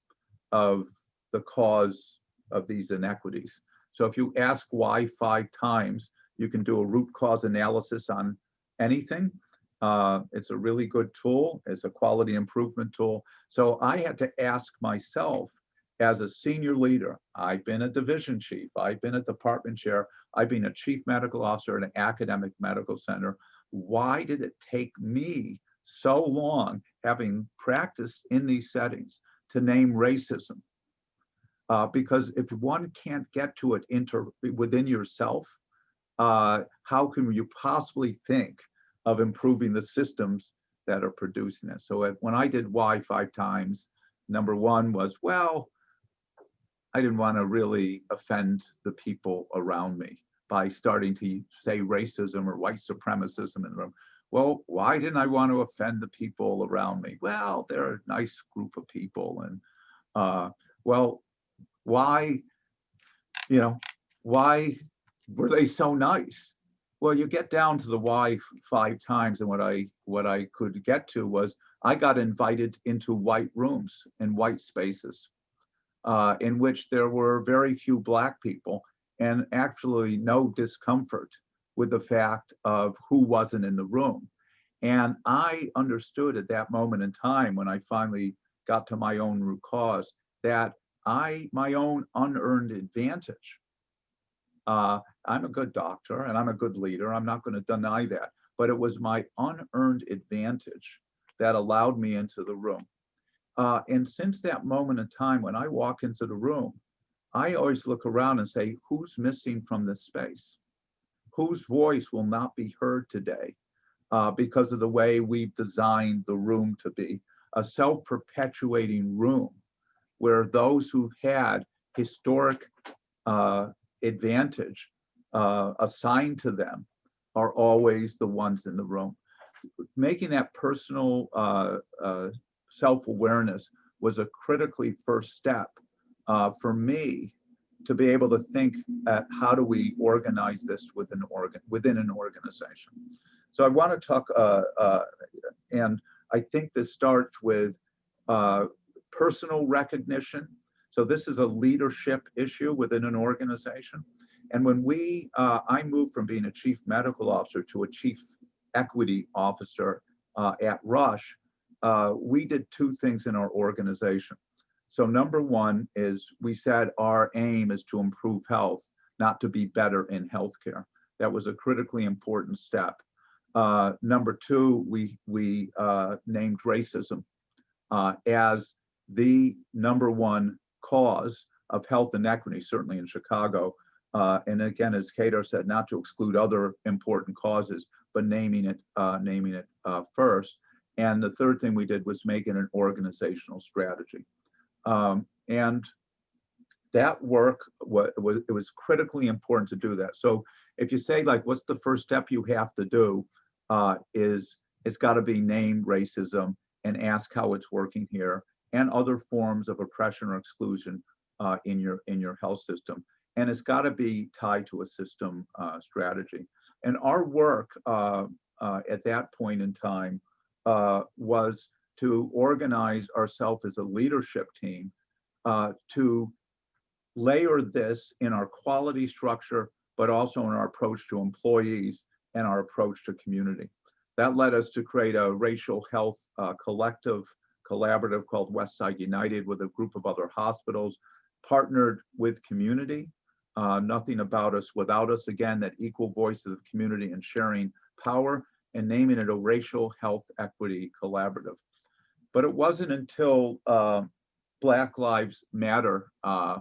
of the cause of these inequities. So if you ask why five times, you can do a root cause analysis on anything. Uh, it's a really good tool. It's a quality improvement tool. So I had to ask myself as a senior leader, I've been a division chief, I've been a department chair, I've been a chief medical officer at an academic medical center. Why did it take me so long, having practiced in these settings, to name racism? Uh, because if one can't get to it inter within yourself, uh, how can you possibly think of improving the systems that are producing it? So if, when I did why five times, number one was, well, I didn't want to really offend the people around me by starting to say racism or white supremacism in the room. Well, why didn't I want to offend the people around me? Well, they're a nice group of people. And uh, well, why, you know, why were they so nice? Well, you get down to the why five times, and what I what I could get to was I got invited into white rooms and white spaces, uh, in which there were very few black people and actually no discomfort with the fact of who wasn't in the room. And I understood at that moment in time when I finally got to my own root cause that I, my own unearned advantage. Uh, I'm a good doctor and I'm a good leader. I'm not going to deny that. But it was my unearned advantage that allowed me into the room. Uh, and since that moment in time, when I walk into the room, I always look around and say, who's missing from this space? Whose voice will not be heard today uh, because of the way we've designed the room to be a self perpetuating room where those who've had historic uh, advantage uh, assigned to them are always the ones in the room. Making that personal uh, uh, self-awareness was a critically first step uh, for me to be able to think at how do we organize this within organ within an organization. So I want to talk, uh, uh, and I think this starts with personal recognition. So this is a leadership issue within an organization. And when we, uh, I moved from being a chief medical officer to a chief equity officer uh, at Rush, uh, we did two things in our organization. So number one is we said our aim is to improve health, not to be better in healthcare. That was a critically important step. Uh, number two, we, we uh, named racism uh, as the number one cause of health inequity, certainly in Chicago. Uh, and again, as Kedar said, not to exclude other important causes, but naming it, uh, naming it uh, first. And the third thing we did was make it an organizational strategy. Um, and that work was, was it was critically important to do that. So if you say like, what's the first step you have to do? Uh, is it's got to be name racism and ask how it's working here and other forms of oppression or exclusion uh, in your in your health system. And it's got to be tied to a system uh, strategy. And our work uh, uh, at that point in time uh, was to organize ourselves as a leadership team uh, to layer this in our quality structure, but also in our approach to employees and our approach to community. That led us to create a racial health collective collaborative called Westside United with a group of other hospitals, partnered with community. Uh, nothing about us without us. Again, that equal voice of the community and sharing power and naming it a racial health equity collaborative. But it wasn't until uh, Black Lives Matter uh,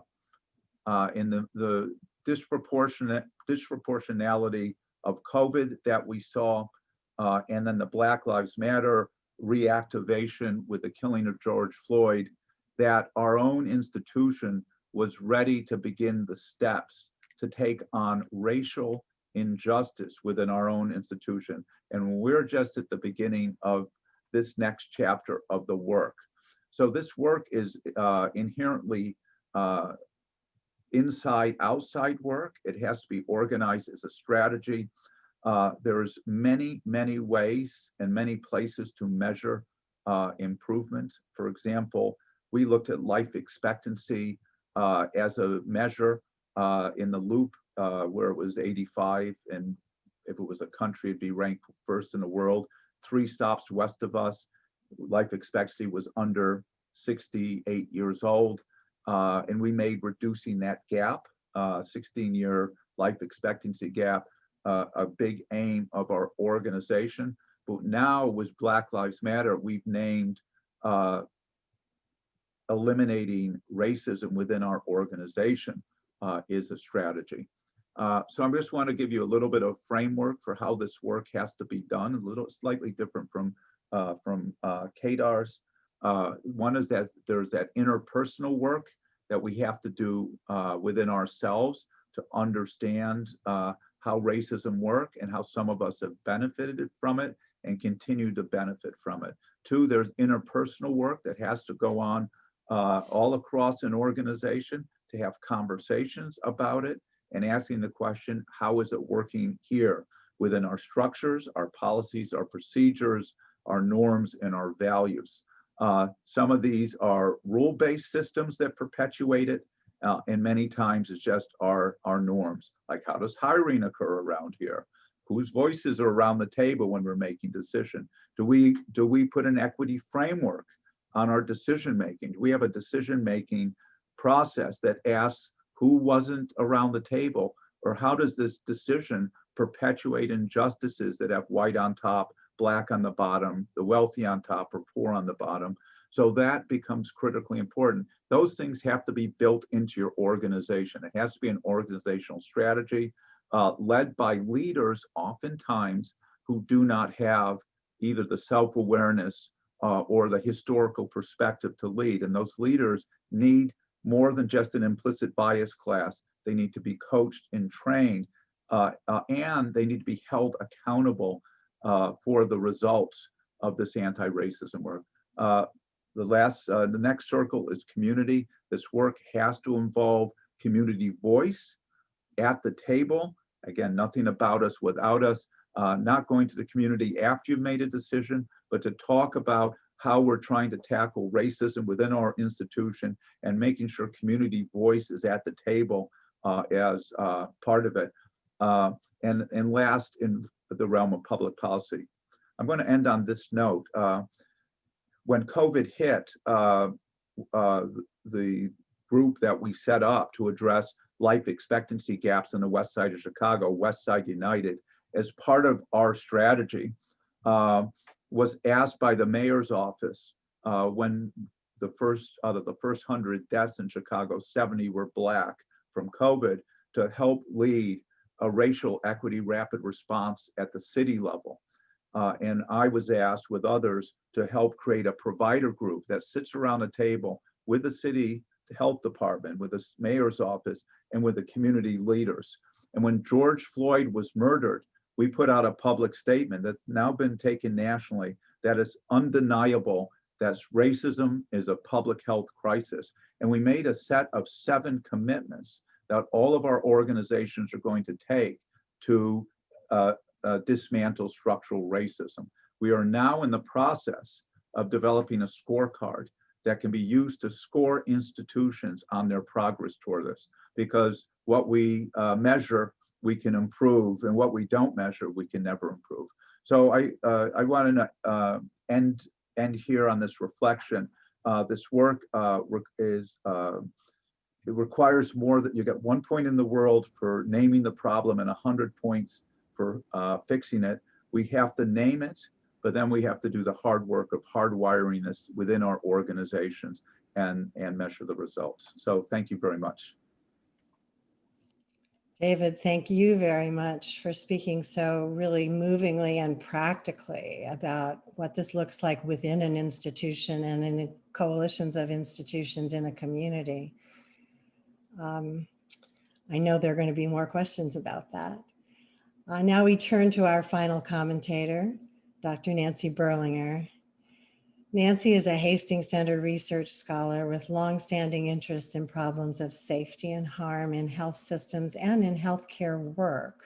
uh, in the, the disproportionate disproportionality of COVID that we saw, uh, and then the Black Lives Matter reactivation with the killing of George Floyd, that our own institution was ready to begin the steps to take on racial injustice within our own institution. And we're just at the beginning of this next chapter of the work. So this work is uh, inherently uh, inside outside work. It has to be organized as a strategy. Uh, there's many, many ways and many places to measure uh, improvement. For example, we looked at life expectancy uh, as a measure uh, in the loop uh, where it was 85 and if it was a country, it'd be ranked first in the world. Three stops west of us, life expectancy was under 68 years old. Uh, and we made reducing that gap, 16 year life expectancy gap, uh, a big aim of our organization. But now with Black Lives Matter, we've named uh, eliminating racism within our organization uh, is a strategy. Uh, so I just want to give you a little bit of framework for how this work has to be done, a little slightly different from uh, from uh, Kedar's. Uh, one is that there's that interpersonal work that we have to do uh, within ourselves to understand uh, how racism work and how some of us have benefited from it and continue to benefit from it. Two, there's interpersonal work that has to go on uh, all across an organization to have conversations about it and asking the question, how is it working here within our structures, our policies, our procedures, our norms, and our values. Uh, some of these are rule-based systems that perpetuate it, uh, and many times it's just our, our norms. Like how does hiring occur around here? Whose voices are around the table when we're making decision? Do we, do we put an equity framework on our decision making? Do we have a decision making process that asks who wasn't around the table or how does this decision perpetuate injustices that have white on top, black on the bottom, the wealthy on top or poor on the bottom? So that becomes critically important. Those things have to be built into your organization. It has to be an organizational strategy uh, led by leaders oftentimes who do not have either the self-awareness uh, or the historical perspective to lead. And those leaders need more than just an implicit bias class. They need to be coached and trained, uh, uh, and they need to be held accountable uh, for the results of this anti-racism work. Uh, the last, uh, the next circle is community. This work has to involve community voice at the table. Again, nothing about us without us. Uh, not going to the community after you've made a decision, but to talk about how we're trying to tackle racism within our institution and making sure community voice is at the table uh, as uh, part of it. Uh, and, and last, in the realm of public policy. I'm going to end on this note. When COVID hit, uh, uh, the group that we set up to address life expectancy gaps in the west side of Chicago, West Side United, as part of our strategy, uh, was asked by the mayor's office uh, when the first out of the first 100 deaths in Chicago, 70 were black from COVID, to help lead a racial equity rapid response at the city level. Uh, and I was asked with others to help create a provider group that sits around a table with the city health department, with the mayor's office, and with the community leaders. And when George Floyd was murdered, we put out a public statement that's now been taken nationally that is undeniable that racism is a public health crisis. And we made a set of seven commitments that all of our organizations are going to take to uh, uh, dismantle structural racism. We are now in the process of developing a scorecard that can be used to score institutions on their progress toward this. Because what we uh, measure, we can improve, and what we don't measure, we can never improve. So I, uh, I want to uh, end, end here on this reflection. Uh, this work uh, is, uh, it requires more that you get one point in the world for naming the problem and 100 points for uh, fixing it. We have to name it, but then we have to do the hard work of hardwiring this within our organizations and, and measure the results. So thank you very much. David, thank you very much for speaking so really movingly and practically about what this looks like within an institution and in coalitions of institutions in a community. Um, I know there are going to be more questions about that. Uh, now we turn to our final commentator, Dr. Nancy Berlinger. Nancy is a Hastings Center research scholar with longstanding interests in problems of safety and harm in health systems and in healthcare work.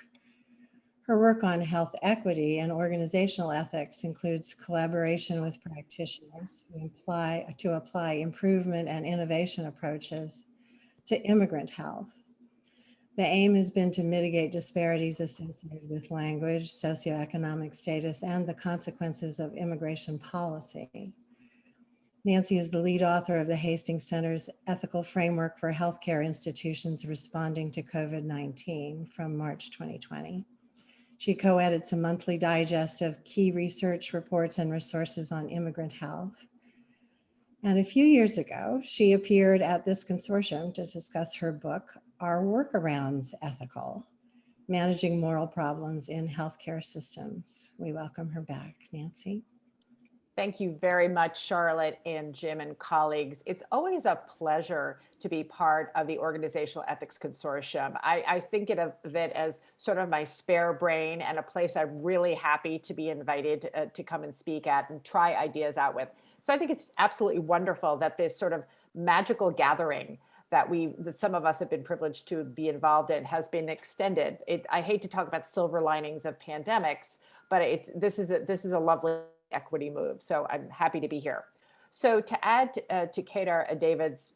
Her work on health equity and organizational ethics includes collaboration with practitioners to apply, to apply improvement and innovation approaches to immigrant health. The aim has been to mitigate disparities associated with language, socioeconomic status, and the consequences of immigration policy. Nancy is the lead author of the Hastings Center's Ethical Framework for Healthcare Institutions Responding to COVID-19 from March 2020. She co-edits a monthly digest of key research reports and resources on immigrant health. And a few years ago, she appeared at this consortium to discuss her book, Are Workarounds Ethical? Managing Moral Problems in Healthcare Systems. We welcome her back, Nancy. Thank you very much, Charlotte and Jim and colleagues. It's always a pleasure to be part of the Organizational Ethics Consortium. I, I think of it as sort of my spare brain and a place I'm really happy to be invited uh, to come and speak at and try ideas out with. So I think it's absolutely wonderful that this sort of magical gathering that we, that some of us have been privileged to be involved in has been extended. It, I hate to talk about silver linings of pandemics, but it's, this is a, this is a lovely equity move. So I'm happy to be here. So to add uh, to Kedar and David's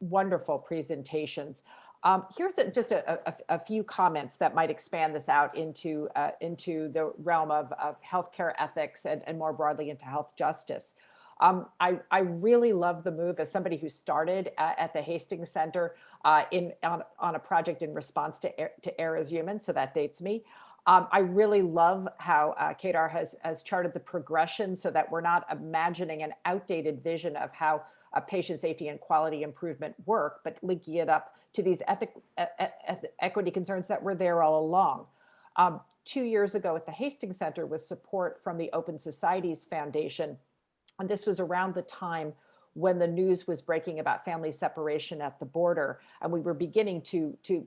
wonderful presentations, um, here's a, just a, a, a, few comments that might expand this out into, uh, into the realm of, of healthcare ethics and, and more broadly into health justice. Um, I, I really love the move as somebody who started uh, at the Hastings Center uh, in, on, on a project in response to, to Err is Human, so that dates me. Um, I really love how uh, has, has charted the progression so that we're not imagining an outdated vision of how uh, patient safety and quality improvement work, but linking it up to these ethic, e e equity concerns that were there all along. Um, two years ago at the Hastings Center with support from the Open Societies Foundation, and this was around the time when the news was breaking about family separation at the border, and we were beginning to, to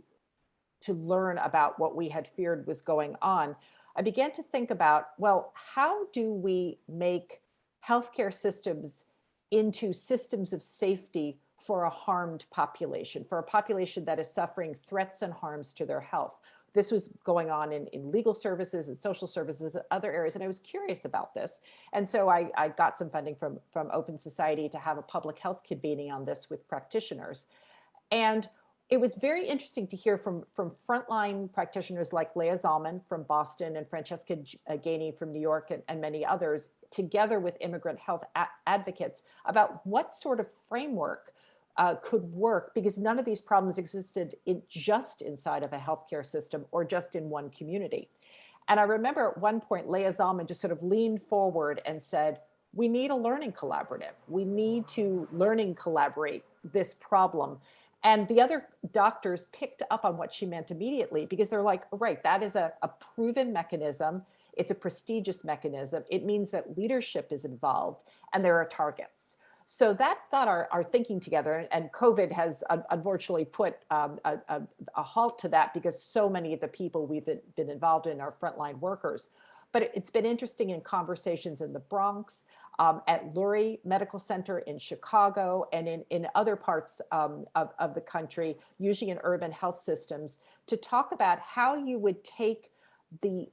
to learn about what we had feared was going on, I began to think about, well, how do we make healthcare systems into systems of safety for a harmed population, for a population that is suffering threats and harms to their health? This was going on in, in legal services and social services and other areas, and I was curious about this. And so I, I got some funding from, from Open Society to have a public health convening on this with practitioners. And it was very interesting to hear from, from frontline practitioners like Leah Zallman from Boston and Francesca uh, Gany from New York and, and many others, together with immigrant health advocates about what sort of framework uh, could work because none of these problems existed in just inside of a healthcare system or just in one community. And I remember at one point, Leah Zallman just sort of leaned forward and said, we need a learning collaborative. We need to learning collaborate this problem and the other doctors picked up on what she meant immediately because they're like, right, that is a, a proven mechanism. It's a prestigious mechanism. It means that leadership is involved and there are targets. So that got our, our thinking together and COVID has unfortunately put um, a, a, a halt to that because so many of the people we've been, been involved in are frontline workers. But it- it's been interesting in conversations in the Bronx, um, at Lurie Medical Center in Chicago and in, in other parts um, of, of the country, usually in urban health systems, to talk about how you would take the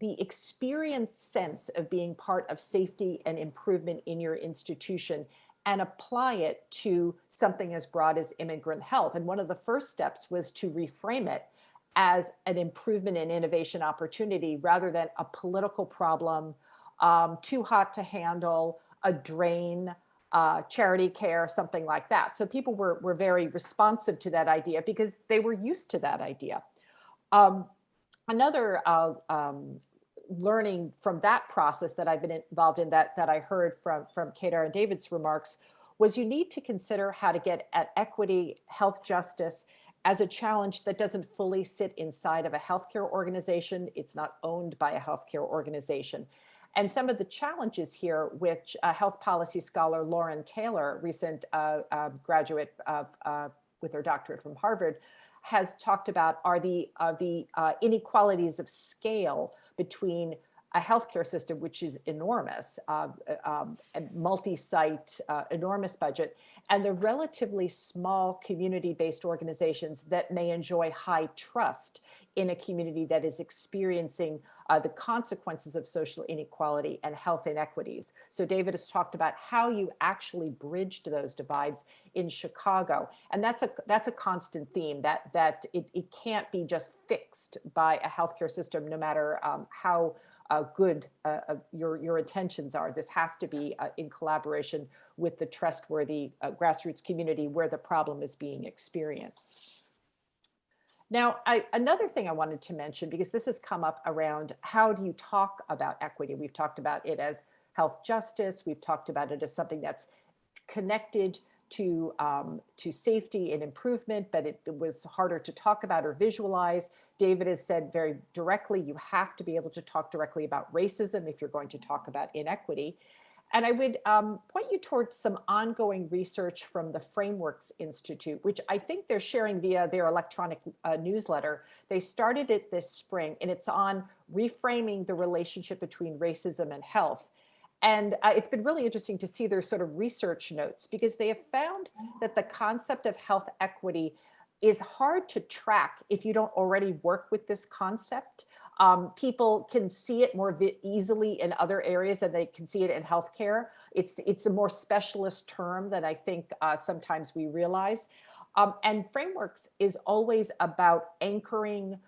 the experience sense of being part of safety and improvement in your institution and apply it to something as broad as immigrant health. And one of the first steps was to reframe it as an improvement in innovation opportunity rather than a political problem, um, too hot to handle, a drain, uh, charity care, something like that. So people were, were very responsive to that idea because they were used to that idea. Um, another uh, um, learning from that process that I've been involved in that, that I heard from, from Kedar and David's remarks was you need to consider how to get at equity, health justice as a challenge that doesn't fully sit inside of a healthcare organization. It's not owned by a healthcare organization. And some of the challenges here, which uh, health policy scholar Lauren Taylor, recent uh, uh, graduate with her doctorate from Harvard, has talked about are the, the uh, inequalities of scale between a healthcare system, which is enormous, uh, um, multi-site, uh, enormous budget, and the relatively small community-based organizations that may enjoy high trust in a community that is experiencing uh, the consequences of social inequality and health inequities. So David has talked about how you actually bridged those divides in Chicago. And that's a that's a constant theme that that it, it can't be just fixed by a healthcare system, no matter um, how uh, good uh, uh, your, your intentions are. This has to be uh, in collaboration with the trustworthy uh, grassroots community where the problem is being experienced. Now, I, another thing I wanted to mention, because this has come up around how do you talk about equity? We've talked about it as health justice. We've talked about it as something that's connected to, um, to safety and improvement, but it, it, was harder to talk about or visualize. David has said very directly, you have to be able to talk directly about racism if you're going to talk about inequity. And I would um, point you towards some ongoing research from the Frameworks Institute, which I think they're sharing via their electronic uh, newsletter. They started it this spring, and it's on reframing the relationship between racism and health. And uh, it's been really interesting to see their sort of research notes because they have found that the concept of health equity is hard to track if you don't already work with this concept. Um, people can see it more easily in other areas than they can see it in healthcare. It's, it's a more specialist term than I think uh, sometimes we realize. Um, and frameworks is always about anchoring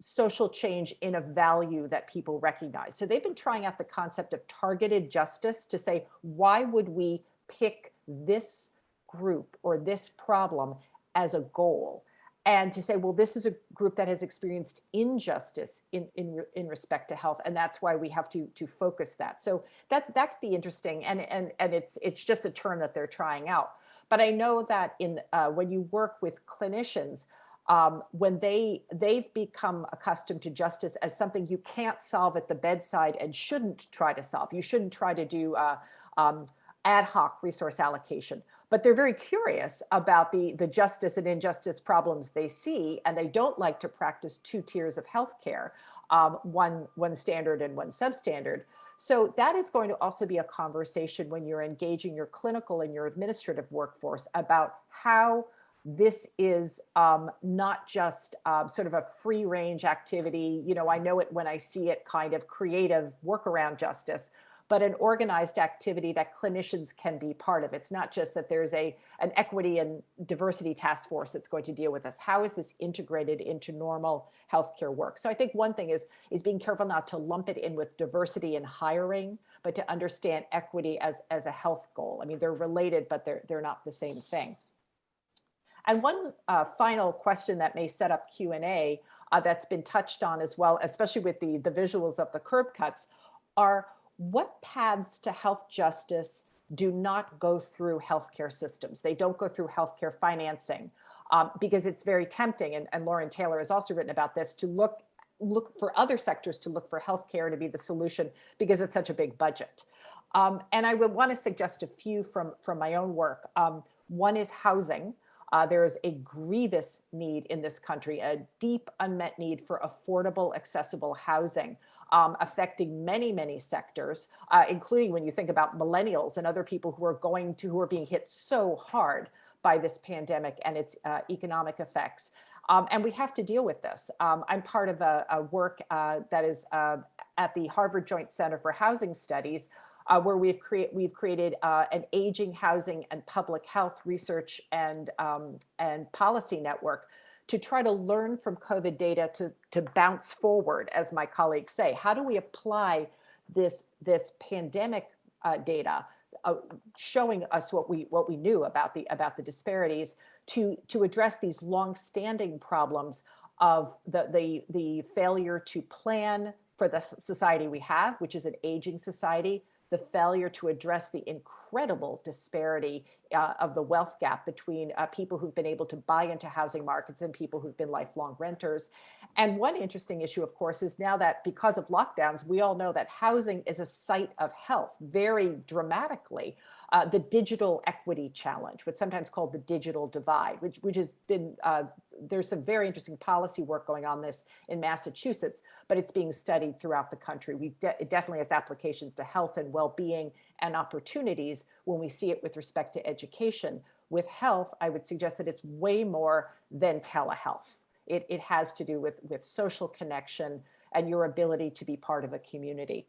social change in a value that people recognize. So they've been trying out the concept of targeted justice to say, why would we pick this group or this problem as a goal? And to say, well, this is a group that has experienced injustice in, in, in respect to health, and that's why we have to, to focus that. So that, that could be interesting, and, and, and it's, it's just a term that they're trying out. But I know that in uh, when you work with clinicians, um, when they they've become accustomed to justice as something you can't solve at the bedside and shouldn't try to solve. You shouldn't try to do uh, um, ad hoc resource allocation but they're very curious about the, the justice and injustice problems they see, and they don't like to practice two tiers of healthcare, um, one, one standard and one substandard. So that is going to also be a conversation when you're engaging your clinical and your administrative workforce about how this is um, not just um, sort of a free range activity. You know, I know it when I see it kind of creative workaround justice, but an organized activity that clinicians can be part of. It's not just that there's a an equity and diversity task force that's going to deal with this. How is this integrated into normal healthcare work? So I think one thing is is being careful not to lump it in with diversity in hiring, but to understand equity as as a health goal. I mean, they're related, but they're they're not the same thing. And one uh, final question that may set up Q&A uh, that's been touched on as well, especially with the, the visuals of the curb cuts, are what paths to health justice do not go through healthcare systems? They don't go through healthcare financing um, because it's very tempting. And, and Lauren Taylor has also written about this to look look for other sectors to look for healthcare to be the solution because it's such a big budget. Um, and I would want to suggest a few from, from my own work. Um, one is housing. Uh, there is a grievous need in this country, a deep unmet need for affordable, accessible housing, um, affecting many, many sectors, uh, including when you think about millennials and other people who are going to, who are being hit so hard by this pandemic and its uh, economic effects. Um, and we have to deal with this. Um, I'm part of a, a work uh, that is uh, at the Harvard Joint Center for Housing Studies, uh, where we've, create, we've created uh, an aging housing and public health research and, um, and policy network to try to learn from COVID data to, to bounce forward, as my colleagues say. How do we apply this, this pandemic uh, data uh, showing us what we what we knew about the about the disparities to to address these long-standing problems of the the the failure to plan for the society we have, which is an aging society, the failure to address the incredible disparity uh, of the wealth gap between uh, people who've been able to buy into housing markets and people who've been lifelong renters. And one interesting issue, of course, is now that because of lockdowns, we all know that housing is a site of health very dramatically uh, the digital equity challenge, what's sometimes called the digital divide, which, which has been, uh, there's some very interesting policy work going on this in Massachusetts, but it's being studied throughout the country. We de it definitely has applications to health and well-being and opportunities when we see it with respect to education. With health, I would suggest that it's way more than telehealth. It, it has to do with, with social connection and your ability to be part of a community.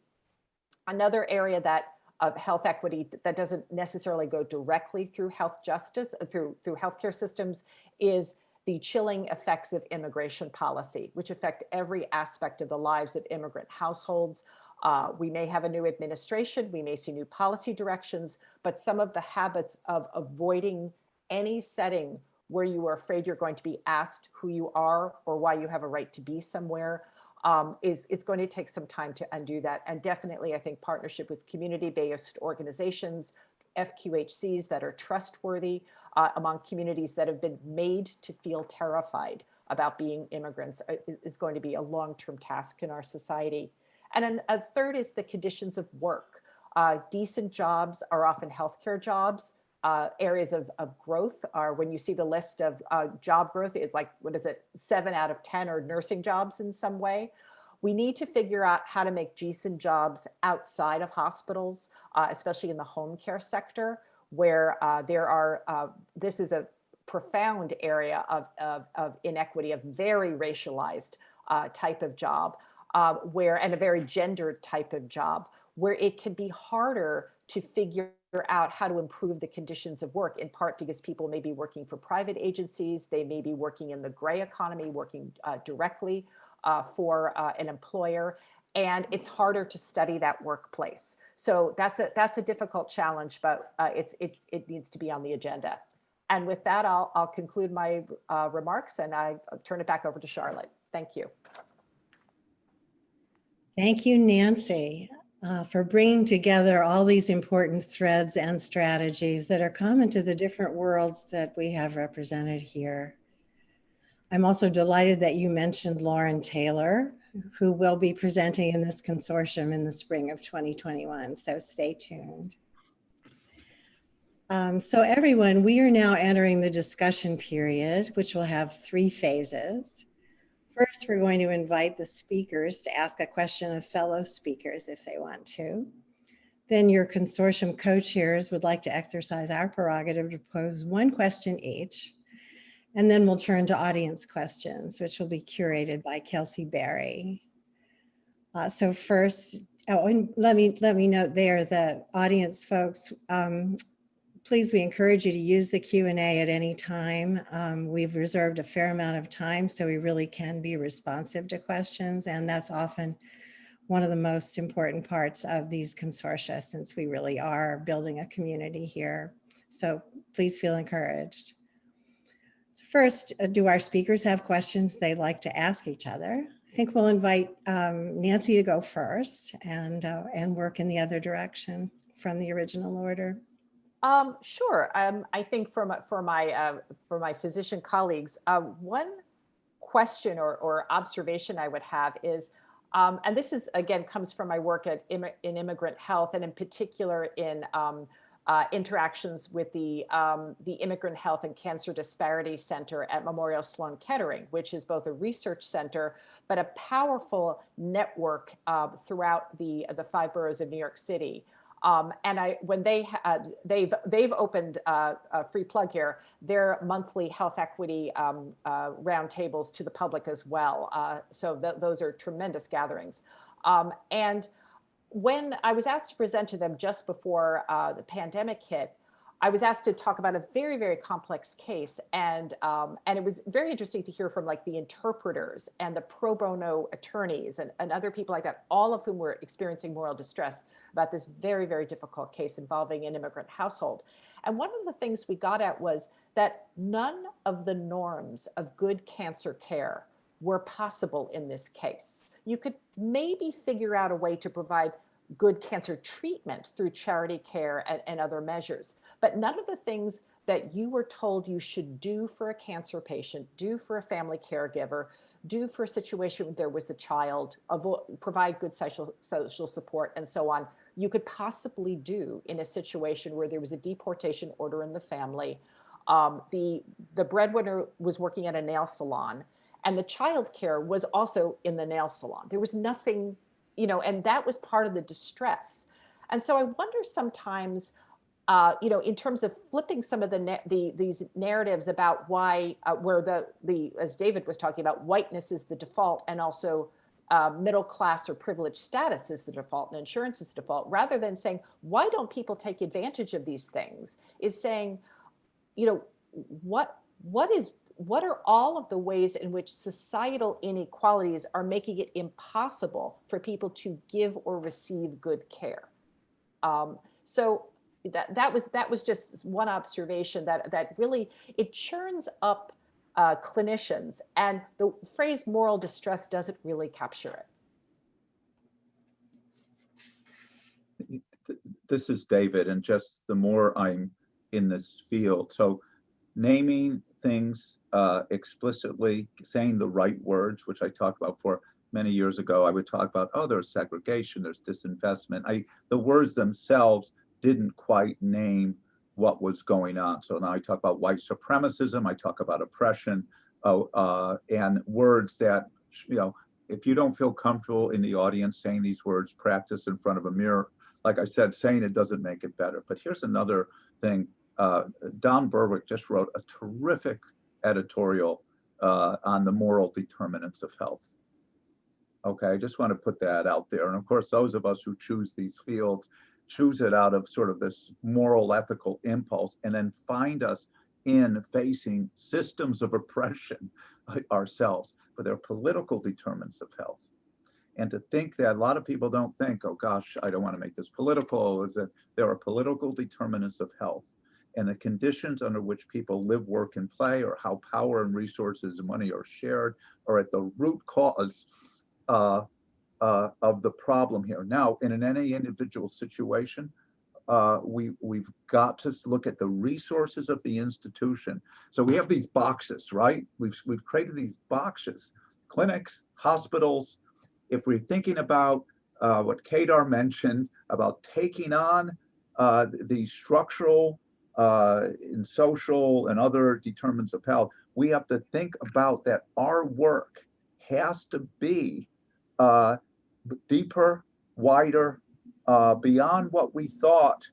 Another area that of health equity that doesn't necessarily go directly through health justice, uh, through, through healthcare systems, is the chilling effects of immigration policy, which affect every aspect of the lives of immigrant households. Uh, we may have a new administration, we may see new policy directions, but some of the habits of avoiding any setting where you are afraid you're going to be asked who you are or why you have a right to be somewhere um, is, is going to take some time to undo that. And definitely, I think partnership with community-based organizations, FQHCs that are trustworthy uh, among communities that have been made to feel terrified about being immigrants uh, is going to be a long-term task in our society. And then a third is the conditions of work. Uh, decent jobs are often healthcare jobs uh, areas of, of growth are when you see the list of uh, job growth, it's like, what is it, seven out of 10 are nursing jobs in some way. We need to figure out how to make decent jobs outside of hospitals, uh, especially in the home care sector, where uh, there are, uh, this is a profound area of, of, of inequity, a very racialized uh, type of job, where, and a very gendered type of job, where it can be harder to figure out how to improve the conditions of work, in part because people may be working for private agencies, they may be working in the gray economy, working uh, directly uh, for uh, an employer, and it's harder to study that workplace. So that's a that's a difficult challenge, but uh, it's it it needs to be on the agenda. And with that, I'll I'll conclude my uh, remarks and I turn it back over to Charlotte. Thank you. Thank you, Nancy uh, for bringing together all these important threads and strategies that are common to the different worlds that we have represented here. I'm also delighted that you mentioned Lauren Taylor, who will be presenting in this consortium in the spring of 2021, so stay tuned. Um, so everyone, we are now entering the discussion period, which will have three phases. First, we're going to invite the speakers to ask a question of fellow speakers if they want to. Then your consortium co-chairs would like to exercise our prerogative to pose one question each. And then we'll turn to audience questions, which will be curated by Kelsey Berry. Uh, so first, oh, and let me let me note there that audience folks, um, please, we encourage you to use the Q&A at any time. Um, we've reserved a fair amount of time, so we really can be responsive to questions. And that's often one of the most important parts of these consortia, since we really are building a community here. So please feel encouraged. So first, uh, do our speakers have questions they'd like to ask each other? I think we'll invite um, Nancy to go first and, uh, and work in the other direction from the original order. Um, sure. Um, I think for my, for my, uh, for my physician colleagues, uh, one question or, or observation I would have is, um, and this is again comes from my work at Immi- in immigrant health and in particular in um, uh, interactions with the um, the Immigrant Health and Cancer Disparity Center at Memorial Sloan Kettering, which is both a research center but a powerful network uh, throughout the the five boroughs of New York City. Um, and I, when they had, they've they've opened uh, a free plug here, their monthly health equity um, uh, roundtables to the public as well. Uh, so th- those are tremendous gatherings. Um, and when I was asked to present to them just before uh, the pandemic hit, I was asked to talk about a very, very complex case, and um, and it was very interesting to hear from like the interpreters and the pro bono attorneys and, and other people like that, all of whom were experiencing moral distress about this very, very difficult case involving an immigrant household. And one of the things we got at was that none of the norms of good cancer care were possible in this case. You could maybe figure out a way to provide good cancer treatment through charity care and, and other measures. But none of the things that you were told you should do for a cancer patient, do for a family caregiver, do for a situation where there was a child, avo- provide good social, social support, and so on, you could possibly do in a situation where there was a deportation order in the family. Um, the, the breadwinner was working at a nail salon, and the child care was also in the nail salon. There was nothing you know, and that was part of the distress. And so I wonder sometimes, uh, you know, in terms of flipping some of the, the these narratives about why, uh, where the the as David was talking about, whiteness is the default, and also uh, middle class or privileged status is the default, and insurance is the default, rather than saying why don't people take advantage of these things, is saying, you know, what what is what are all of the ways in which societal inequalities are making it impossible for people to give or receive good care? Um, so that that was that was just one observation that that really it churns up uh, clinicians, and the phrase moral distress doesn't really capture it. This is David, and just the more I'm in this field, so naming things uh, explicitly, saying the right words, which I talked about for many years ago. I would talk about, oh, there's segregation, there's disinvestment. I the words themselves didn't quite name what was going on. So now I talk about white supremacism, I talk about oppression, uh, uh, and words that, you know, if you don't feel comfortable in the audience saying these words, practice in front of a mirror. Like I said, saying it doesn't make it better. But here's another thing uh, Don Berwick just wrote a terrific editorial uh, on the moral determinants of health. Okay, I just want to put that out there. And of course, those of us who choose these fields choose it out of sort of this moral ethical impulse and then find us in facing systems of oppression ourselves, but they're political determinants of health. And to think that a lot of people don't think, oh gosh, I don't want to make this political, is that there are political determinants of health and the conditions under which people live, work, and play, or how power and resources and money are shared, are at the root cause uh, uh, of the problem here. Now, in an, any individual situation, uh, we we've got to look at the resources of the institution. So we have these boxes, right? We've we've created these boxes, clinics, hospitals. If we're thinking about uh, what Kedar mentioned about taking on uh, the structural uh, in social and other determinants of health, we have to think about that our work has to be uh, deeper, wider, uh, beyond what we thought.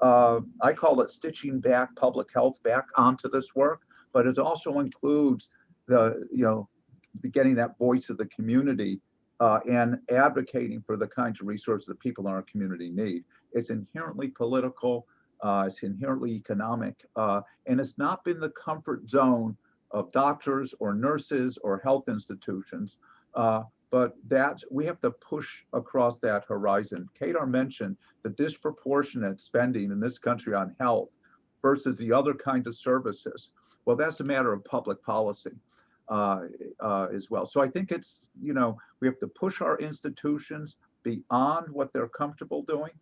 Uh, I call it stitching back public health back onto this work, but it also includes the, you know, the getting that voice of the community uh, and advocating for the kinds of resources that people in our community need. It's inherently political. Uh, it's inherently economic, uh, and it's not been the comfort zone of doctors or nurses or health institutions. Uh, but that we have to push across that horizon. Kedar mentioned the disproportionate spending in this country on health versus the other kinds of services. Well, that's a matter of public policy uh, uh, as well. So I think it's, you know, we have to push our institutions beyond what they're comfortable doing.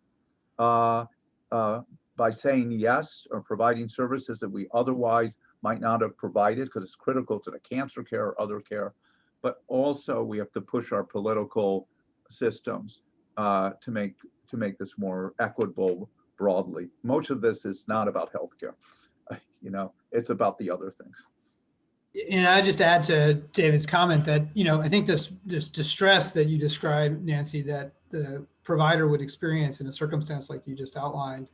Uh, uh by saying yes or providing services that we otherwise might not have provided because it's critical to the cancer care or other care. But also we have to push our political systems uh, to make to make this more equitable broadly. Most of this is not about healthcare. You know, it's about the other things. And I just add to David's comment that, you know, I think this, this distress that you described, Nancy, that the provider would experience in a circumstance like you just outlined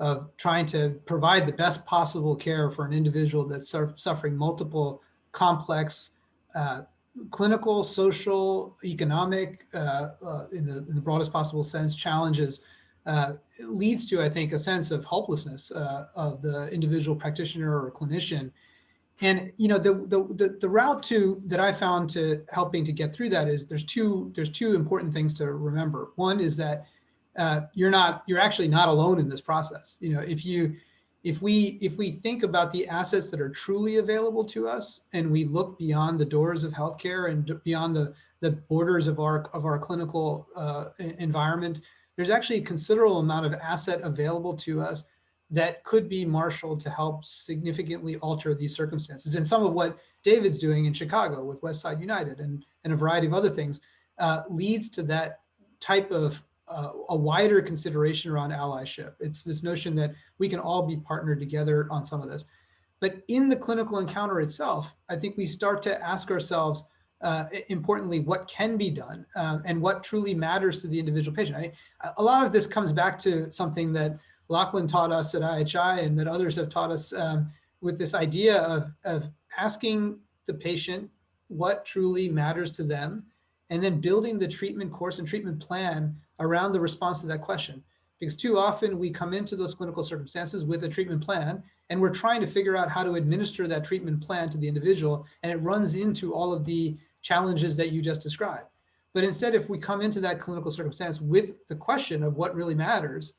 of trying to provide the best possible care for an individual that's su- suffering multiple complex uh, clinical, social, economic, uh, uh, in, the, in the broadest possible sense, challenges uh, leads to, I think, a sense of helplessness uh, of the individual practitioner or clinician. And you know, the the the route to that I found to helping to get through that is there's two there's two important things to remember. One is that uh, you're not you're actually not alone in this process. You know, if you if we if we think about the assets that are truly available to us and we look beyond the doors of healthcare and beyond the the borders of our of our clinical uh, environment there's actually a considerable amount of asset available to us that could be marshaled to help significantly alter these circumstances. And some of what David's doing in Chicago with Westside United and, and a variety of other things uh, leads to that type of uh, a wider consideration around allyship. It's this notion that we can all be partnered together on some of this. But in the clinical encounter itself, I think we start to ask ourselves, uh, importantly, what can be done um, and what truly matters to the individual patient. A lot of this comes back to something that Lachlan taught us at IHI and that others have taught us um, with this idea of, of asking the patient what truly matters to them and then building the treatment course and treatment plan around the response to that question. Because too often we come into those clinical circumstances with a treatment plan and we're trying to figure out how to administer that treatment plan to the individual and it runs into all of the challenges that you just described. But instead, if we come into that clinical circumstance with the question of what really matters,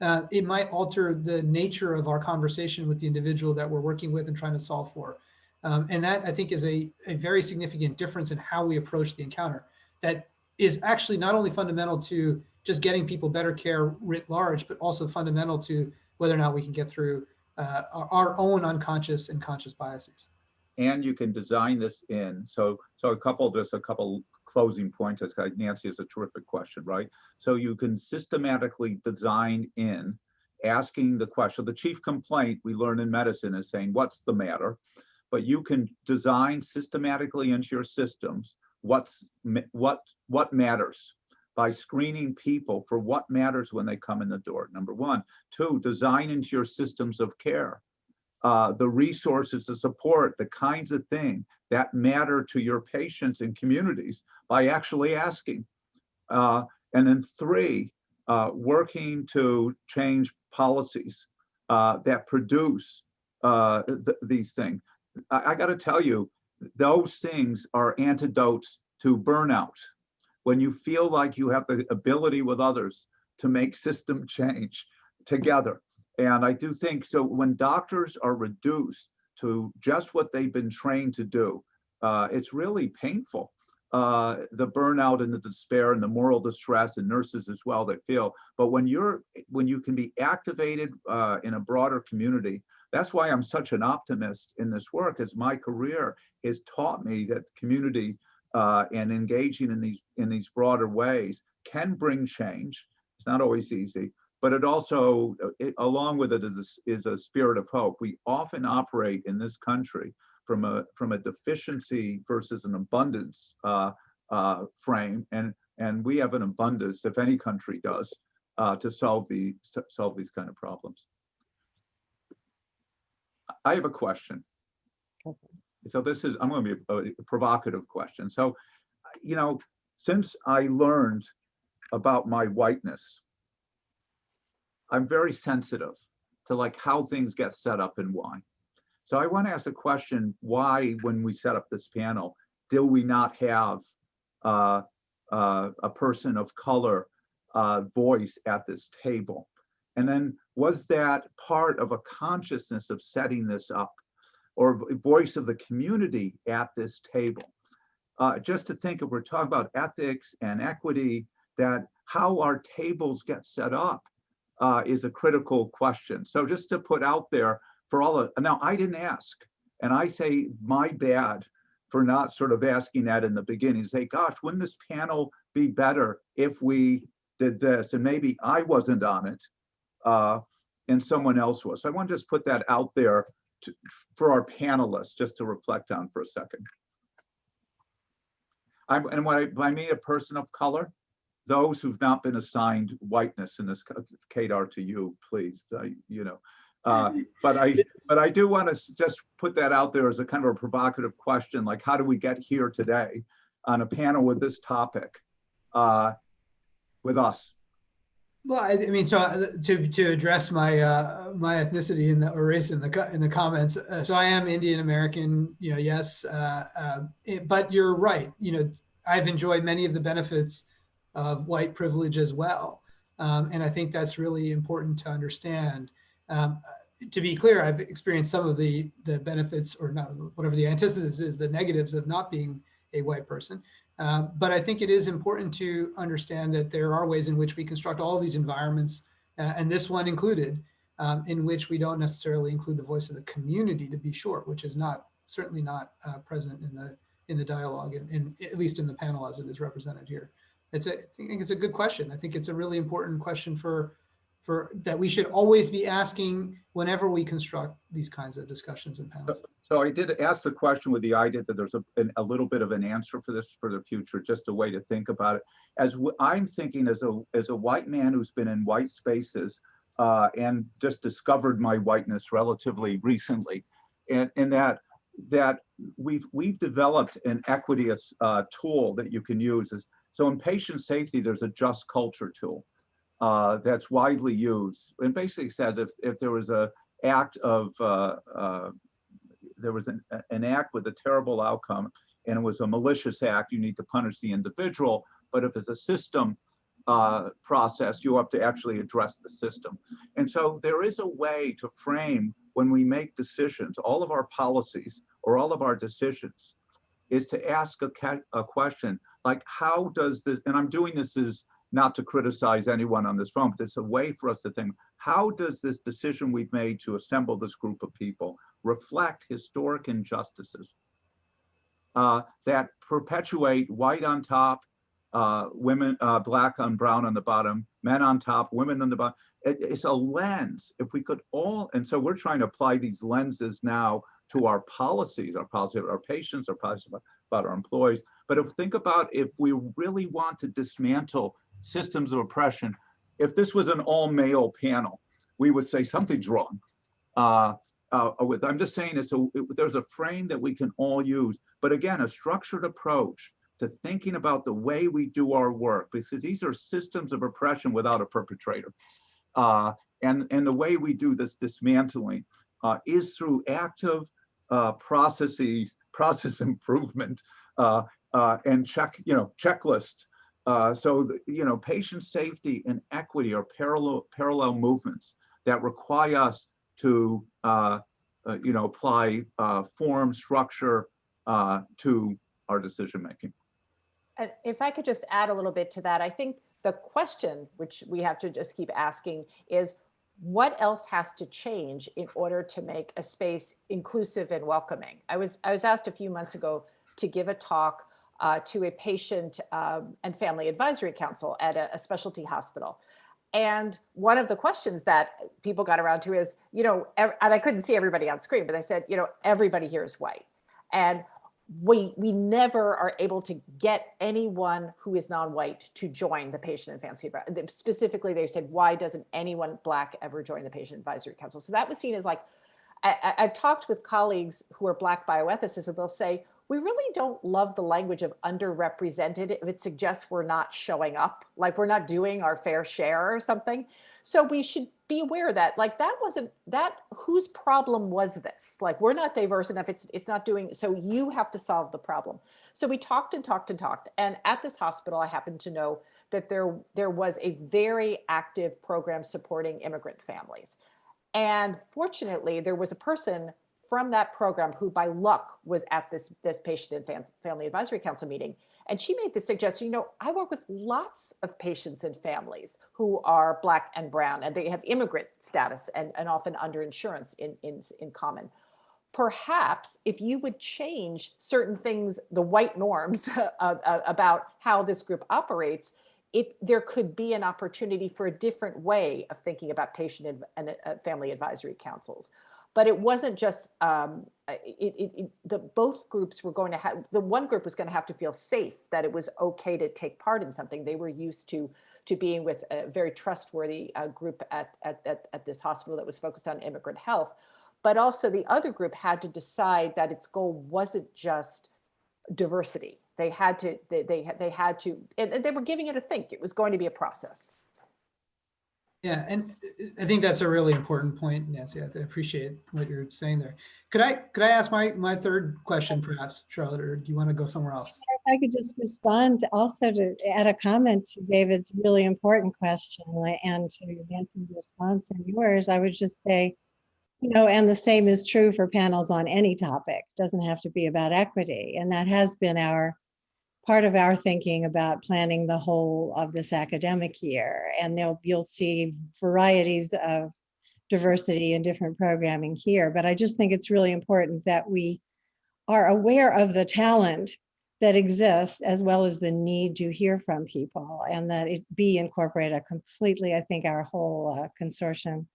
uh, it might alter the nature of our conversation with the individual that we're working with and trying to solve for. Um, and that I think is a, a very significant difference in how we approach the encounter that is actually not only fundamental to just getting people better care writ large, but also fundamental to whether or not we can get through uh, our, our own unconscious and conscious biases and you can design this in. So, so a couple, just a couple closing points. Nancy is a terrific question, right? So you can systematically design in asking the question. The chief complaint we learn in medicine is saying, what's the matter? But you can design systematically into your systems what's what what matters by screening people for what matters when they come in the door. Number one, two, design into your systems of care uh, the resources, the support, the kinds of thing that matter to your patients and communities by actually asking. Uh, and then three, uh, working to change policies uh, that produce uh, th these things. I, I got to tell you, those things are antidotes to burnout. When you feel like you have the ability with others to make system change together, and I do think so when doctors are reduced to just what they've been trained to do, uh, it's really painful. Uh, the burnout and the despair and the moral distress and nurses as well they feel. But when you're when you can be activated uh, in a broader community, that's why I'm such an optimist in this work. As my career has taught me that community uh, and engaging in these in these broader ways can bring change. It's not always easy, but it also, it, along with it, is a, is a spirit of hope. We often operate in this country from a from a deficiency versus an abundance uh, uh, frame, and and we have an abundance, if any country does, uh, to solve the to solve these kind of problems. I have a question. So this is I'm going to be a, a provocative question. So, you know, since I learned about my whiteness I'm very sensitive to like how things get set up and why. So I want to ask a question, why, when we set up this panel, do we not have uh, uh, a person of color uh, voice at this table? And then was that part of a consciousness of setting this up or voice of the community at this table? Uh, just to think if we're talking about ethics and equity, that how our tables get set up uh, is a critical question. So just to put out there for all of, now I didn't ask. And I say, my bad for not sort of asking that in the beginning, say, gosh, wouldn't this panel be better if we did this? And maybe I wasn't on it uh, and someone else was. So I want to just put that out there to, for our panelists, just to reflect on for a second. I'm, and when I, when I mean a person of color, those who've not been assigned whiteness in this, Kedar to you, please, uh, you know. Uh, but I, but I do want to just put that out there as a kind of a provocative question, like how do we get here today on a panel with this topic uh, with us? Well, I, mean, so uh, to to address my uh, my ethnicity in the or race in the in the comments. Uh, so I am Indian American. You know, yes, uh, uh, it- but you're right. You know, I've enjoyed many of the benefits of white privilege as well, um, and I think that's really important to understand. Um, to be clear, I've experienced some of the the benefits, or not whatever the antithesis is, the negatives of not being a white person. Uh, but I think it is important to understand that there are ways in which we construct all these environments, uh, and this one included, um, in which we don't necessarily include the voice of the community, to be sure, which is not certainly not uh, present in the in the dialogue, and, and at least in the panel as it is represented here. It's a, I think it's a good question. I think it's a really important question for for that we should always be asking whenever we construct these kinds of discussions and panels. So I did ask the question with the idea that there's a, an- a little bit of an answer for this for the future, just a way to think about it. As I'm thinking as a, as a white man who's been in white spaces uh, and just discovered my whiteness relatively recently, and, and that, that we've, we've developed an equity uh, tool that you can use. Is, so in patient safety, there's a just culture tool uh, that's widely used. And basically says if, if there was a act of uh, uh, there was an, an act with a terrible outcome and it was a malicious act, you need to punish the individual. But if it's a system uh, process, you have to actually address the system. And so there is a way to frame when we make decisions, all of our policies or all of our decisions is to ask a, a question like, how does this, and I'm doing this as not to criticize anyone on this phone, but it's a way for us to think, how does this decision we've made to assemble this group of people reflect historic injustices uh, that perpetuate white on top, uh, women, uh, black on brown on the bottom, men on top, women on the bottom. It- it's a lens. If we could all, and so we're trying to apply these lenses now to our policies, our policy of our patients, our policy about, about our employees. But if think about if we really want to dismantle systems of oppression, if this was an all male panel, we would say something's wrong. Uh, uh, with, I'm just saying it's a, it- there's a frame that we can all use, but again, a structured approach to thinking about the way we do our work, because these are systems of oppression without a perpetrator. Uh, and, and the way we do this dismantling uh, is through active uh, processes, process improvement, uh, uh, and check, you know, checklist. Uh, so, the, you know, patient safety and equity are parallel parallel movements that require us to, uh, uh, you know, apply uh, form, structure uh, to our decision making. And if I could just add a little bit to that, I think the question which we have to just keep asking is what else has to change in order to make a space inclusive and welcoming? I was I was asked a few months ago to give a talk uh, to a patient um, and family advisory council at a, a specialty hospital. And one of the questions that people got around to is, you know, and I couldn't see everybody on screen, but I said, you know, everybody here is white. And we we never are able to get anyone who is non-white to join the patient and family advi- specifically they said why doesn't anyone black ever join the patient advisory council so that was seen as like I, I've talked with colleagues who are black bioethicists and they'll say we really don't love the language of underrepresented if it suggests we're not showing up like we're not doing our fair share or something. So we should be aware that. Like that wasn't that whose problem was this? Like we're not diverse enough. It's it's not doing so you have to solve the problem. So we talked and talked and talked. And at this hospital i happen to know that there there was a very active program supporting immigrant families. And fortunately there was a person from that program who by luck was at this this patient and fam- family advisory council meeting and she made the suggestion, you know, I work with lots of patients and families who are black and brown, and they have immigrant status and, and often under insurance in, in, in common. perhaps if you would change certain things, the white norms about how this group operates, it, there could be an opportunity for a different way of thinking about patient adv- and uh, family advisory councils. But it wasn't just, um, it, it, it, the, both groups were going to have, the one group was going to have to feel safe that it was okay to take part in something. They were used to to being with a very trustworthy uh, group at, at, at, at this hospital that was focused on immigrant health. But also the other group had to decide that its goal wasn't just diversity. They had to, they, they, they had to, and they were giving it a think. It was going to be a process. Yeah, and uh, I think that's a really important point, Nancy. I appreciate what you're saying there. Could I could I ask my my third question, perhaps, Charlotte, or do you want to go somewhere else? If I could just respond also to add a comment to David's really important question and to Nancy's response and yours, I would just say, you know, and the same is true for panels on any topic. Doesn't have to be about equity. And that has been our part of our thinking about planning the whole of this academic year. And there'll, you'll see varieties of diversity and different programming here. But I just think it's really important that we are aware of the talent that exists as well as the need to hear from people and that it be incorporated completely. I think our whole uh, consortium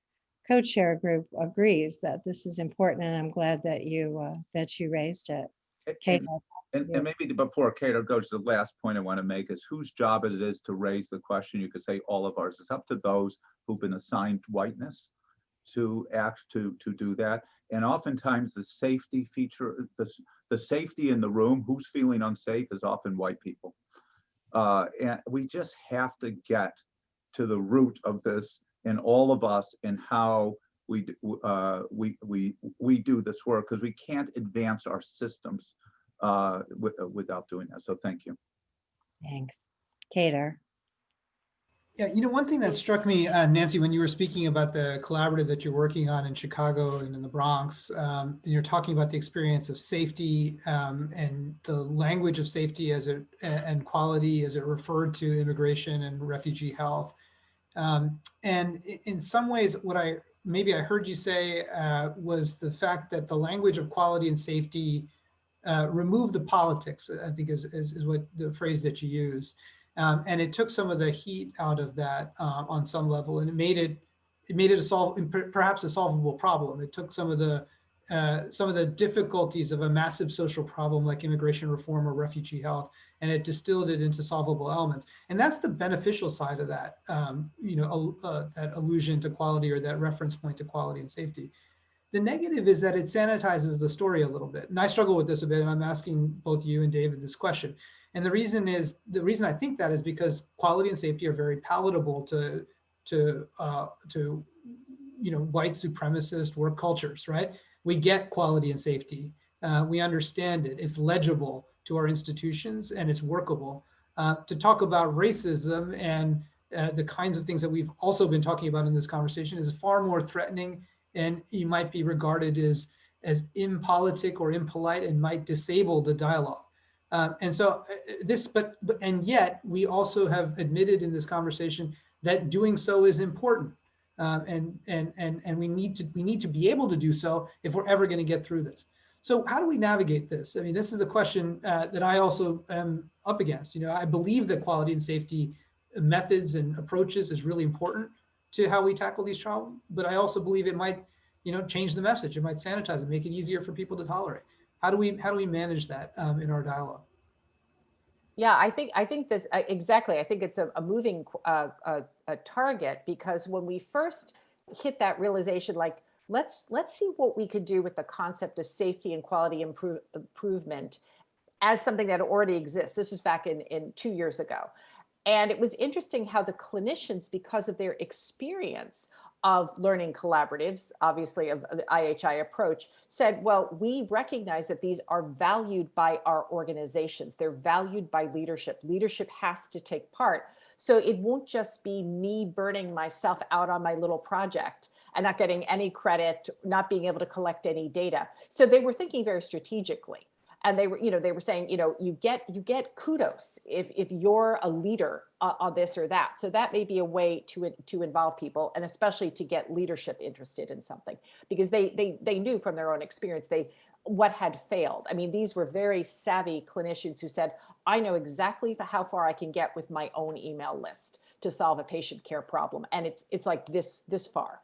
co-chair group agrees that this is important and I'm glad that you uh, that you raised it. Kate, And, Yeah. and maybe before Kedar goes to the last point I want to make is whose job it is to raise the question. You could say all of ours. It's up to those who've been assigned whiteness to act to to do that. And oftentimes the safety feature, the, the safety in the room, who's feeling unsafe is often white people. Uh, and we just have to get to the root of this in all of us and how we, uh, we, we, we do this work because we can't advance our systems uh, wi- uh, without doing that. So thank you. Thanks. Kedar. Yeah, you know, one thing that struck me, uh, Nancy, when you were speaking about the collaborative that you're working on in Chicago and in the Bronx, um, and you're talking about the experience of safety um, and the language of safety as it and quality as it referred to immigration and refugee health. Um, and in some ways, what I maybe I heard you say uh, was the fact that the language of quality and safety uh, remove the politics. I think is, is is what the phrase that you used. Um, and it took some of the heat out of that uh, on some level, and it made it it made it a solve perhaps a solvable problem. It took some of the uh, some of the difficulties of a massive social problem like immigration reform or refugee health, and it distilled it into solvable elements. And that's the beneficial side of that, um, you know, uh, that allusion to quality or that reference point to quality and safety. The negative is that it sanitizes the story a little bit. And I struggle with this a bit, and I'm asking both you and David this question. And the reason is the reason I think that is because quality and safety are very palatable to to uh, to you know white supremacist work cultures, right? We get quality and safety. Uh, we understand it. It's legible to our institutions and it's workable. Uh, to talk about racism and uh, the kinds of things that we've also been talking about in this conversation is far more threatening, and you might be regarded as as impolitic or impolite and might disable the dialogue. Uh, and so uh, this, but, but, and yet we also have admitted in this conversation that doing so is important. Um, and, and, and, and we need to, we need to be able to do so if we're ever going to get through this. So how do we navigate this? I mean, this is a question uh, that I also am up against. You know, I believe that quality and safety methods and approaches is really important to how we tackle these problems, but I also believe it might, you know, change the message. It might sanitize it, make it easier for people to tolerate. How do we how do we manage that um, in our dialogue? Yeah, I think I think this exactly. I think it's a, a moving uh, a, a target because when we first hit that realization, like let's let's see what we could do with the concept of safety and quality improve, improvement as something that already exists. This was back in in two years ago, and it was interesting how the clinicians, because of their experience of learning collaboratives, obviously of the IHI approach, said, well, we recognize that these are valued by our organizations. They're valued by leadership. Leadership has to take part. So it won't just be me burning myself out on my little project and not getting any credit, not being able to collect any data. So they were thinking very strategically. And they were, you know, they were saying, you know, you get you get kudos if if you're a leader on, on this or that. So that may be a way to to involve people, and especially to get leadership interested in something, because they they they knew from their own experience they what had failed. I mean, these were very savvy clinicians who said, I know exactly how far I can get with my own email list to solve a patient care problem, and it's it's like this this far,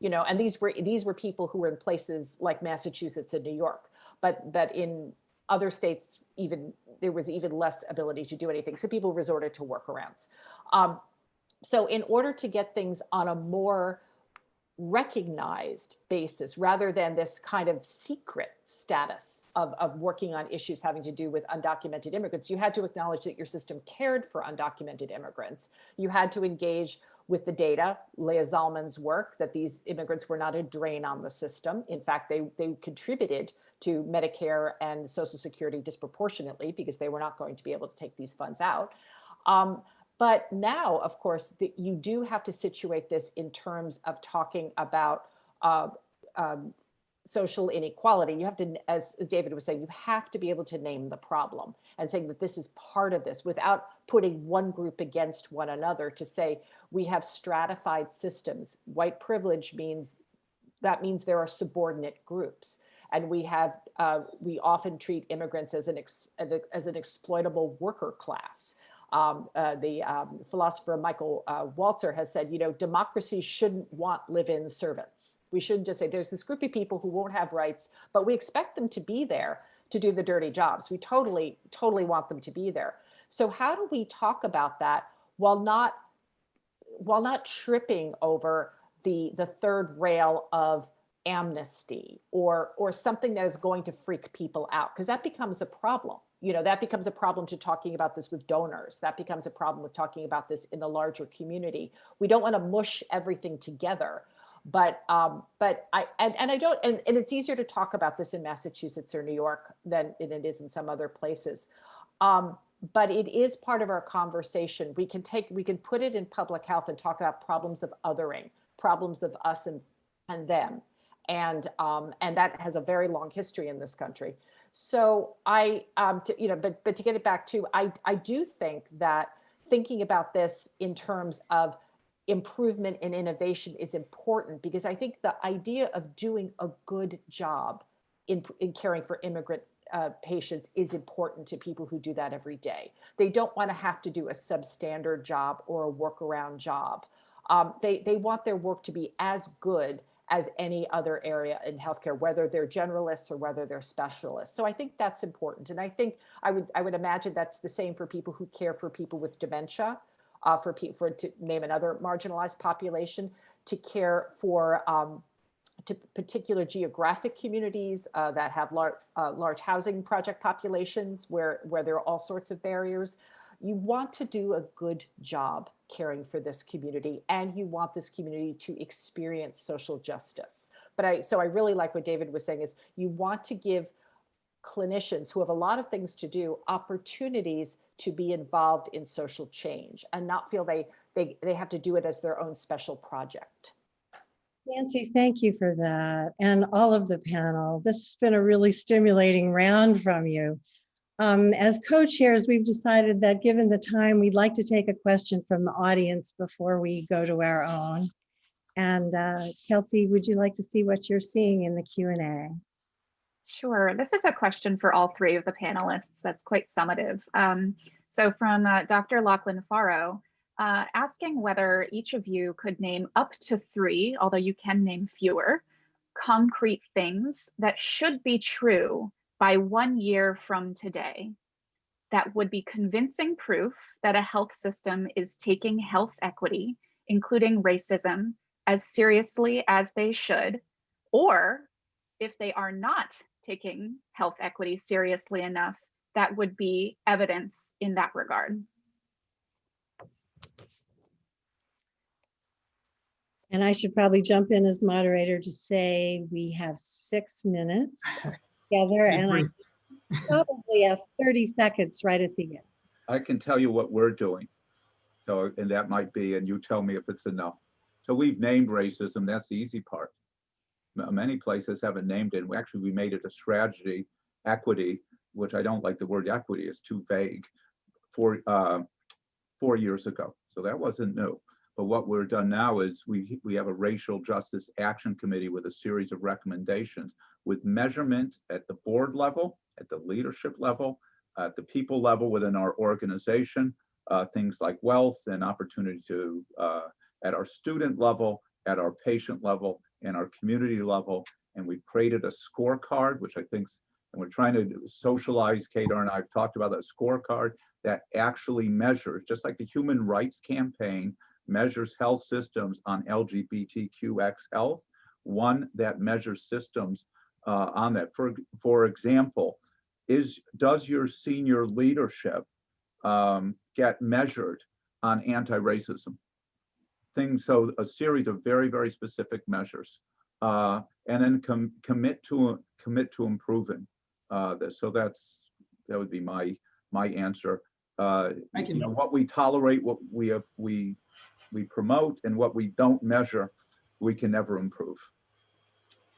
you know. And these were these were people who were in places like Massachusetts and New York, but but in other states, even there was even less ability to do anything. So people resorted to workarounds. Um, so in order to get things on a more recognized basis, rather than this kind of secret status of, of working on issues having to do with undocumented immigrants, you had to acknowledge that your system cared for undocumented immigrants. You had to engage with the data, Leah Zallman's work, that these immigrants were not a drain on the system. In fact, they, they contributed to Medicare and Social Security disproportionately because they were not going to be able to take these funds out. Um, but now, of course, the, you do have to situate this in terms of talking about uh, um, social inequality. You have to, as, as David was saying, you have to be able to name the problem and saying that this is part of this without putting one group against one another to say we have stratified systems. White privilege means that means there are subordinate groups and we have uh, we often treat immigrants as an ex, as an exploitable worker class. Um, uh, the um, philosopher Michael uh, Walzer has said, you know, democracy shouldn't want live-in servants. We shouldn't just say there's this group of people who won't have rights, but we expect them to be there to do the dirty jobs. We totally, totally want them to be there. So how do we talk about that while not while not tripping over the the third rail of amnesty or or something that is going to freak people out because that becomes a problem you know that becomes a problem to talking about this with donors that becomes a problem with talking about this in the larger community. We don't want to mush everything together but um but i and, and i don't and, and it's easier to talk about this in massachusetts or new york than it is in some other places. Um but it is part of our conversation. We can take we can put it in public health and talk about problems of othering problems of us and and them and um, and that has a very long history in this country. So I, um, to, you know, but but to get it back to, I I do think that thinking about this in terms of improvement and innovation is important because I think the idea of doing a good job in in caring for immigrant uh, patients is important to people who do that every day. They don't want to have to do a substandard job or a workaround job. Um, they they want their work to be as good as any other area in healthcare, whether they're generalists or whether they're specialists. So I think that's important. And I think I would I would imagine that's the same for people who care for people with dementia, uh, for people for to name another marginalized population, to care for um, to particular geographic communities uh, that have large uh, large housing project populations where where there are all sorts of barriers. You want to do a good job caring for this community and you want this community to experience social justice. But I, so I really like what David was saying is you want to give clinicians who have a lot of things to do opportunities to be involved in social change and not feel they, they, they have to do it as their own special project. Nancy, thank you for that and all of the panel. This has been a really stimulating round from you. Um, as co-chairs, we've decided that given the time, we'd like to take a question from the audience before we go to our own. And uh, Kelsey, would you like to see what you're seeing in the Q&A? Sure. This is a question for all three of the panelists that's quite summative. Um, so from uh, Dr. Lachlan Forrow, uh, asking whether each of you could name up to three, although you can name fewer, concrete things that should be true by one year from today. That would be convincing proof that a health system is taking health equity, including racism, as seriously as they should, or if they are not taking health equity seriously enough, that would be evidence in that regard. And I should probably jump in as moderator to say we have six minutes together and I probably have 30 seconds right at the end. I can tell you what we're doing. So, and that might be, and you tell me if it's enough. So we've named racism, that's the easy part. M- Many places haven't named it. We Actually, we made it a strategy, equity, which I don't like the word equity, is too vague, four, uh, four years ago. So that wasn't new. But what we're done now is we, we have a racial justice action committee with a series of recommendations with measurement at the board level, at the leadership level, at the people level within our organization, uh, things like wealth and opportunity to, uh, at our student level, at our patient level, and our community level. And we've created a scorecard, which I think, and we're trying to socialize, Kedar and I have talked about that scorecard that actually measures, just like the Human Rights Campaign measures health systems on LGBTQX health, one that measures systems uh, on that. For, for example, is does your senior leadership um, get measured on anti-racism? Things, so a series of very, very specific measures. Uh, and then com commit to commit to improving uh, this. So that's that would be my my answer. Uh, you know, what we tolerate, what we uh, we we promote, and what we don't measure, we can never improve.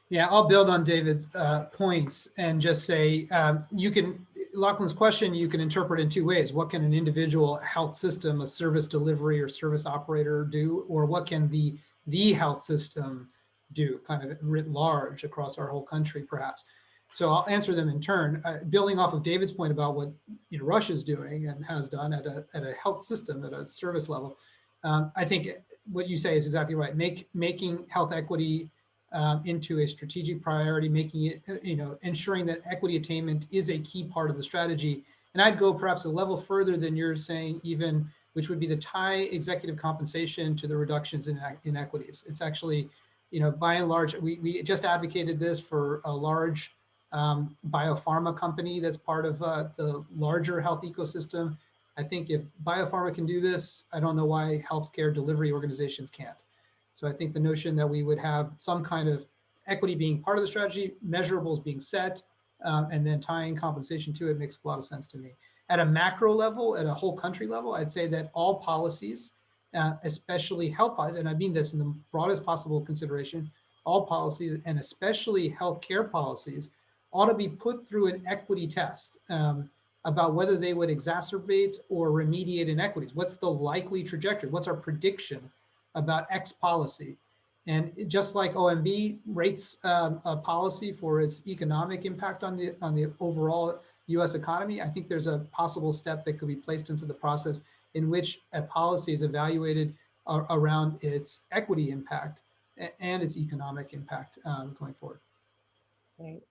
Yeah, I'll build on David's uh, points and just say, um, you can, Lachlan's question, you can interpret in two ways. What can an individual health system, a service delivery or service operator do? Or what can the, the health system do kind of writ large across our whole country perhaps? So I'll answer them in turn. Uh, building off of David's point about what you know, Rush's doing and has done at a, at a health system, at a service level, um, I think what you say is exactly right. Make, making health equity um, into a strategic priority, making it, uh, you know, ensuring that equity attainment is a key part of the strategy. And I'd go perhaps a level further than you're saying even, which would be to tie executive compensation to the reductions in inequities. It's actually, you know, by and large, we, we just advocated this for a large um, biopharma company that's part of uh, the larger health ecosystem. I think if biopharma can do this, I don't know why healthcare delivery organizations can't. So I think the notion that we would have some kind of equity being part of the strategy, measurables being set, um, and then tying compensation to it makes a lot of sense to me. At a macro level, at a whole country level, I'd say that all policies, uh, especially health policies, and I mean this in the broadest possible consideration, all policies and especially healthcare policies ought to be put through an equity test um, about whether they would exacerbate or remediate inequities. What's the likely trajectory? What's our prediction about X policy? And just like OMB rates um, a policy for its economic impact on the on the overall U.S. economy, I think there's a possible step that could be placed into the process in which a policy is evaluated uh, around its equity impact and its economic impact um, going forward. Right.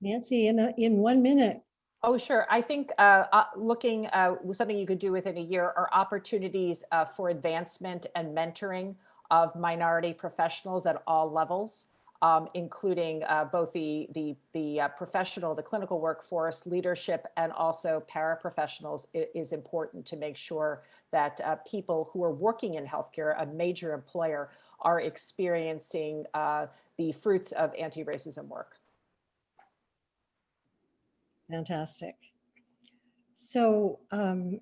Nancy, in, a, in one minute, Oh, sure. I think uh, uh, looking uh, something you could do within a year are opportunities uh, for advancement and mentoring of minority professionals at all levels, um, including uh, both the the the professional, the clinical workforce, leadership, and also paraprofessionals it is important to make sure that people who are working in healthcare, a major employer, are experiencing the fruits of anti-racism work. Fantastic. So um,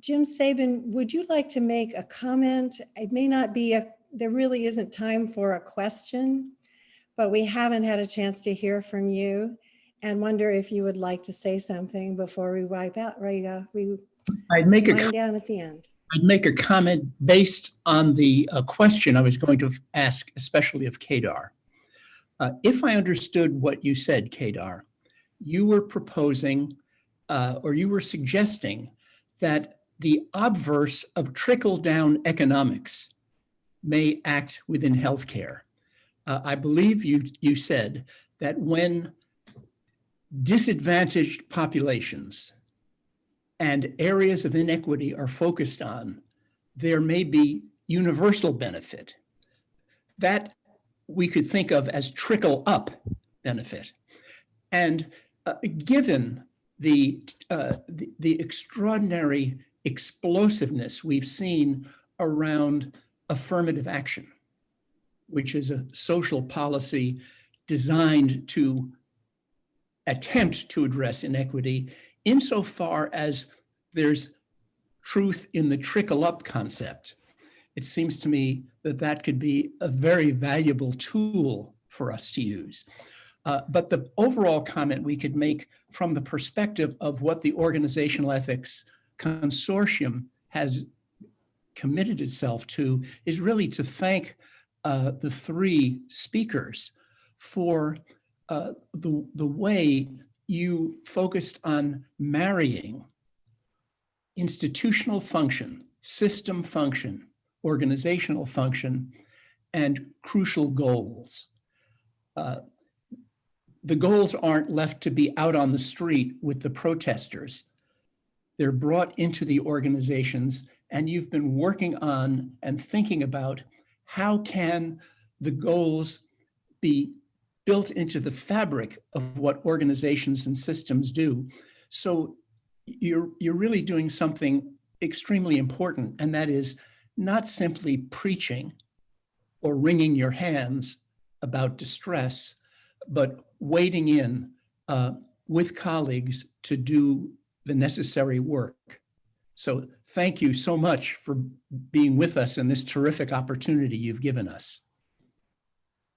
Jim Sabin, would you like to make a comment? It may not be a, there really isn't time for a question, but we haven't had a chance to hear from you and wonder if you would like to say something before we wipe out, right? Uh, we I'd make a down at the end. I'd make a comment based on the uh, question I was going to ask, especially of Kedar. Uh, if I understood what you said, Kedar, you were proposing uh, or you were suggesting that the obverse of trickle down economics may act within healthcare. Uh, I believe you, you said that when disadvantaged populations and areas of inequity are focused on, there may be universal benefit. That we could think of as trickle up benefit. And uh, given the, uh, the, the extraordinary explosiveness we've seen around affirmative action, which is a social policy designed to attempt to address inequity insofar as there's truth in the trickle up concept. It seems to me that that could be a very valuable tool for us to use. Uh, but the overall comment we could make from the perspective of what the Organizational Ethics Consortium has committed itself to is really to thank uh, the three speakers for uh, the, the way you focused on marrying institutional function, system function, organizational function, and crucial goals. Uh, the goals aren't left to be out on the street with the protesters. They're brought into the organizations and you've been working on and thinking about how can the goals be built into the fabric of what organizations and systems do. So you're, you're really doing something extremely important, and that is not simply preaching or wringing your hands about distress, but wading in uh, with colleagues to do the necessary work. So thank you so much for being with us and this terrific opportunity you've given us.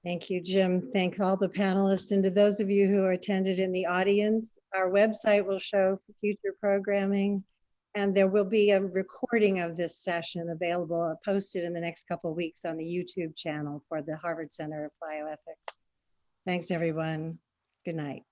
Thank you, Jim. Thank all the panelists and to those of you who attended in the audience. Our website will show future programming and there will be a recording of this session available, uh, posted in the next couple weeks on the YouTube channel for the Harvard Center of Bioethics. Thanks, everyone. Good night.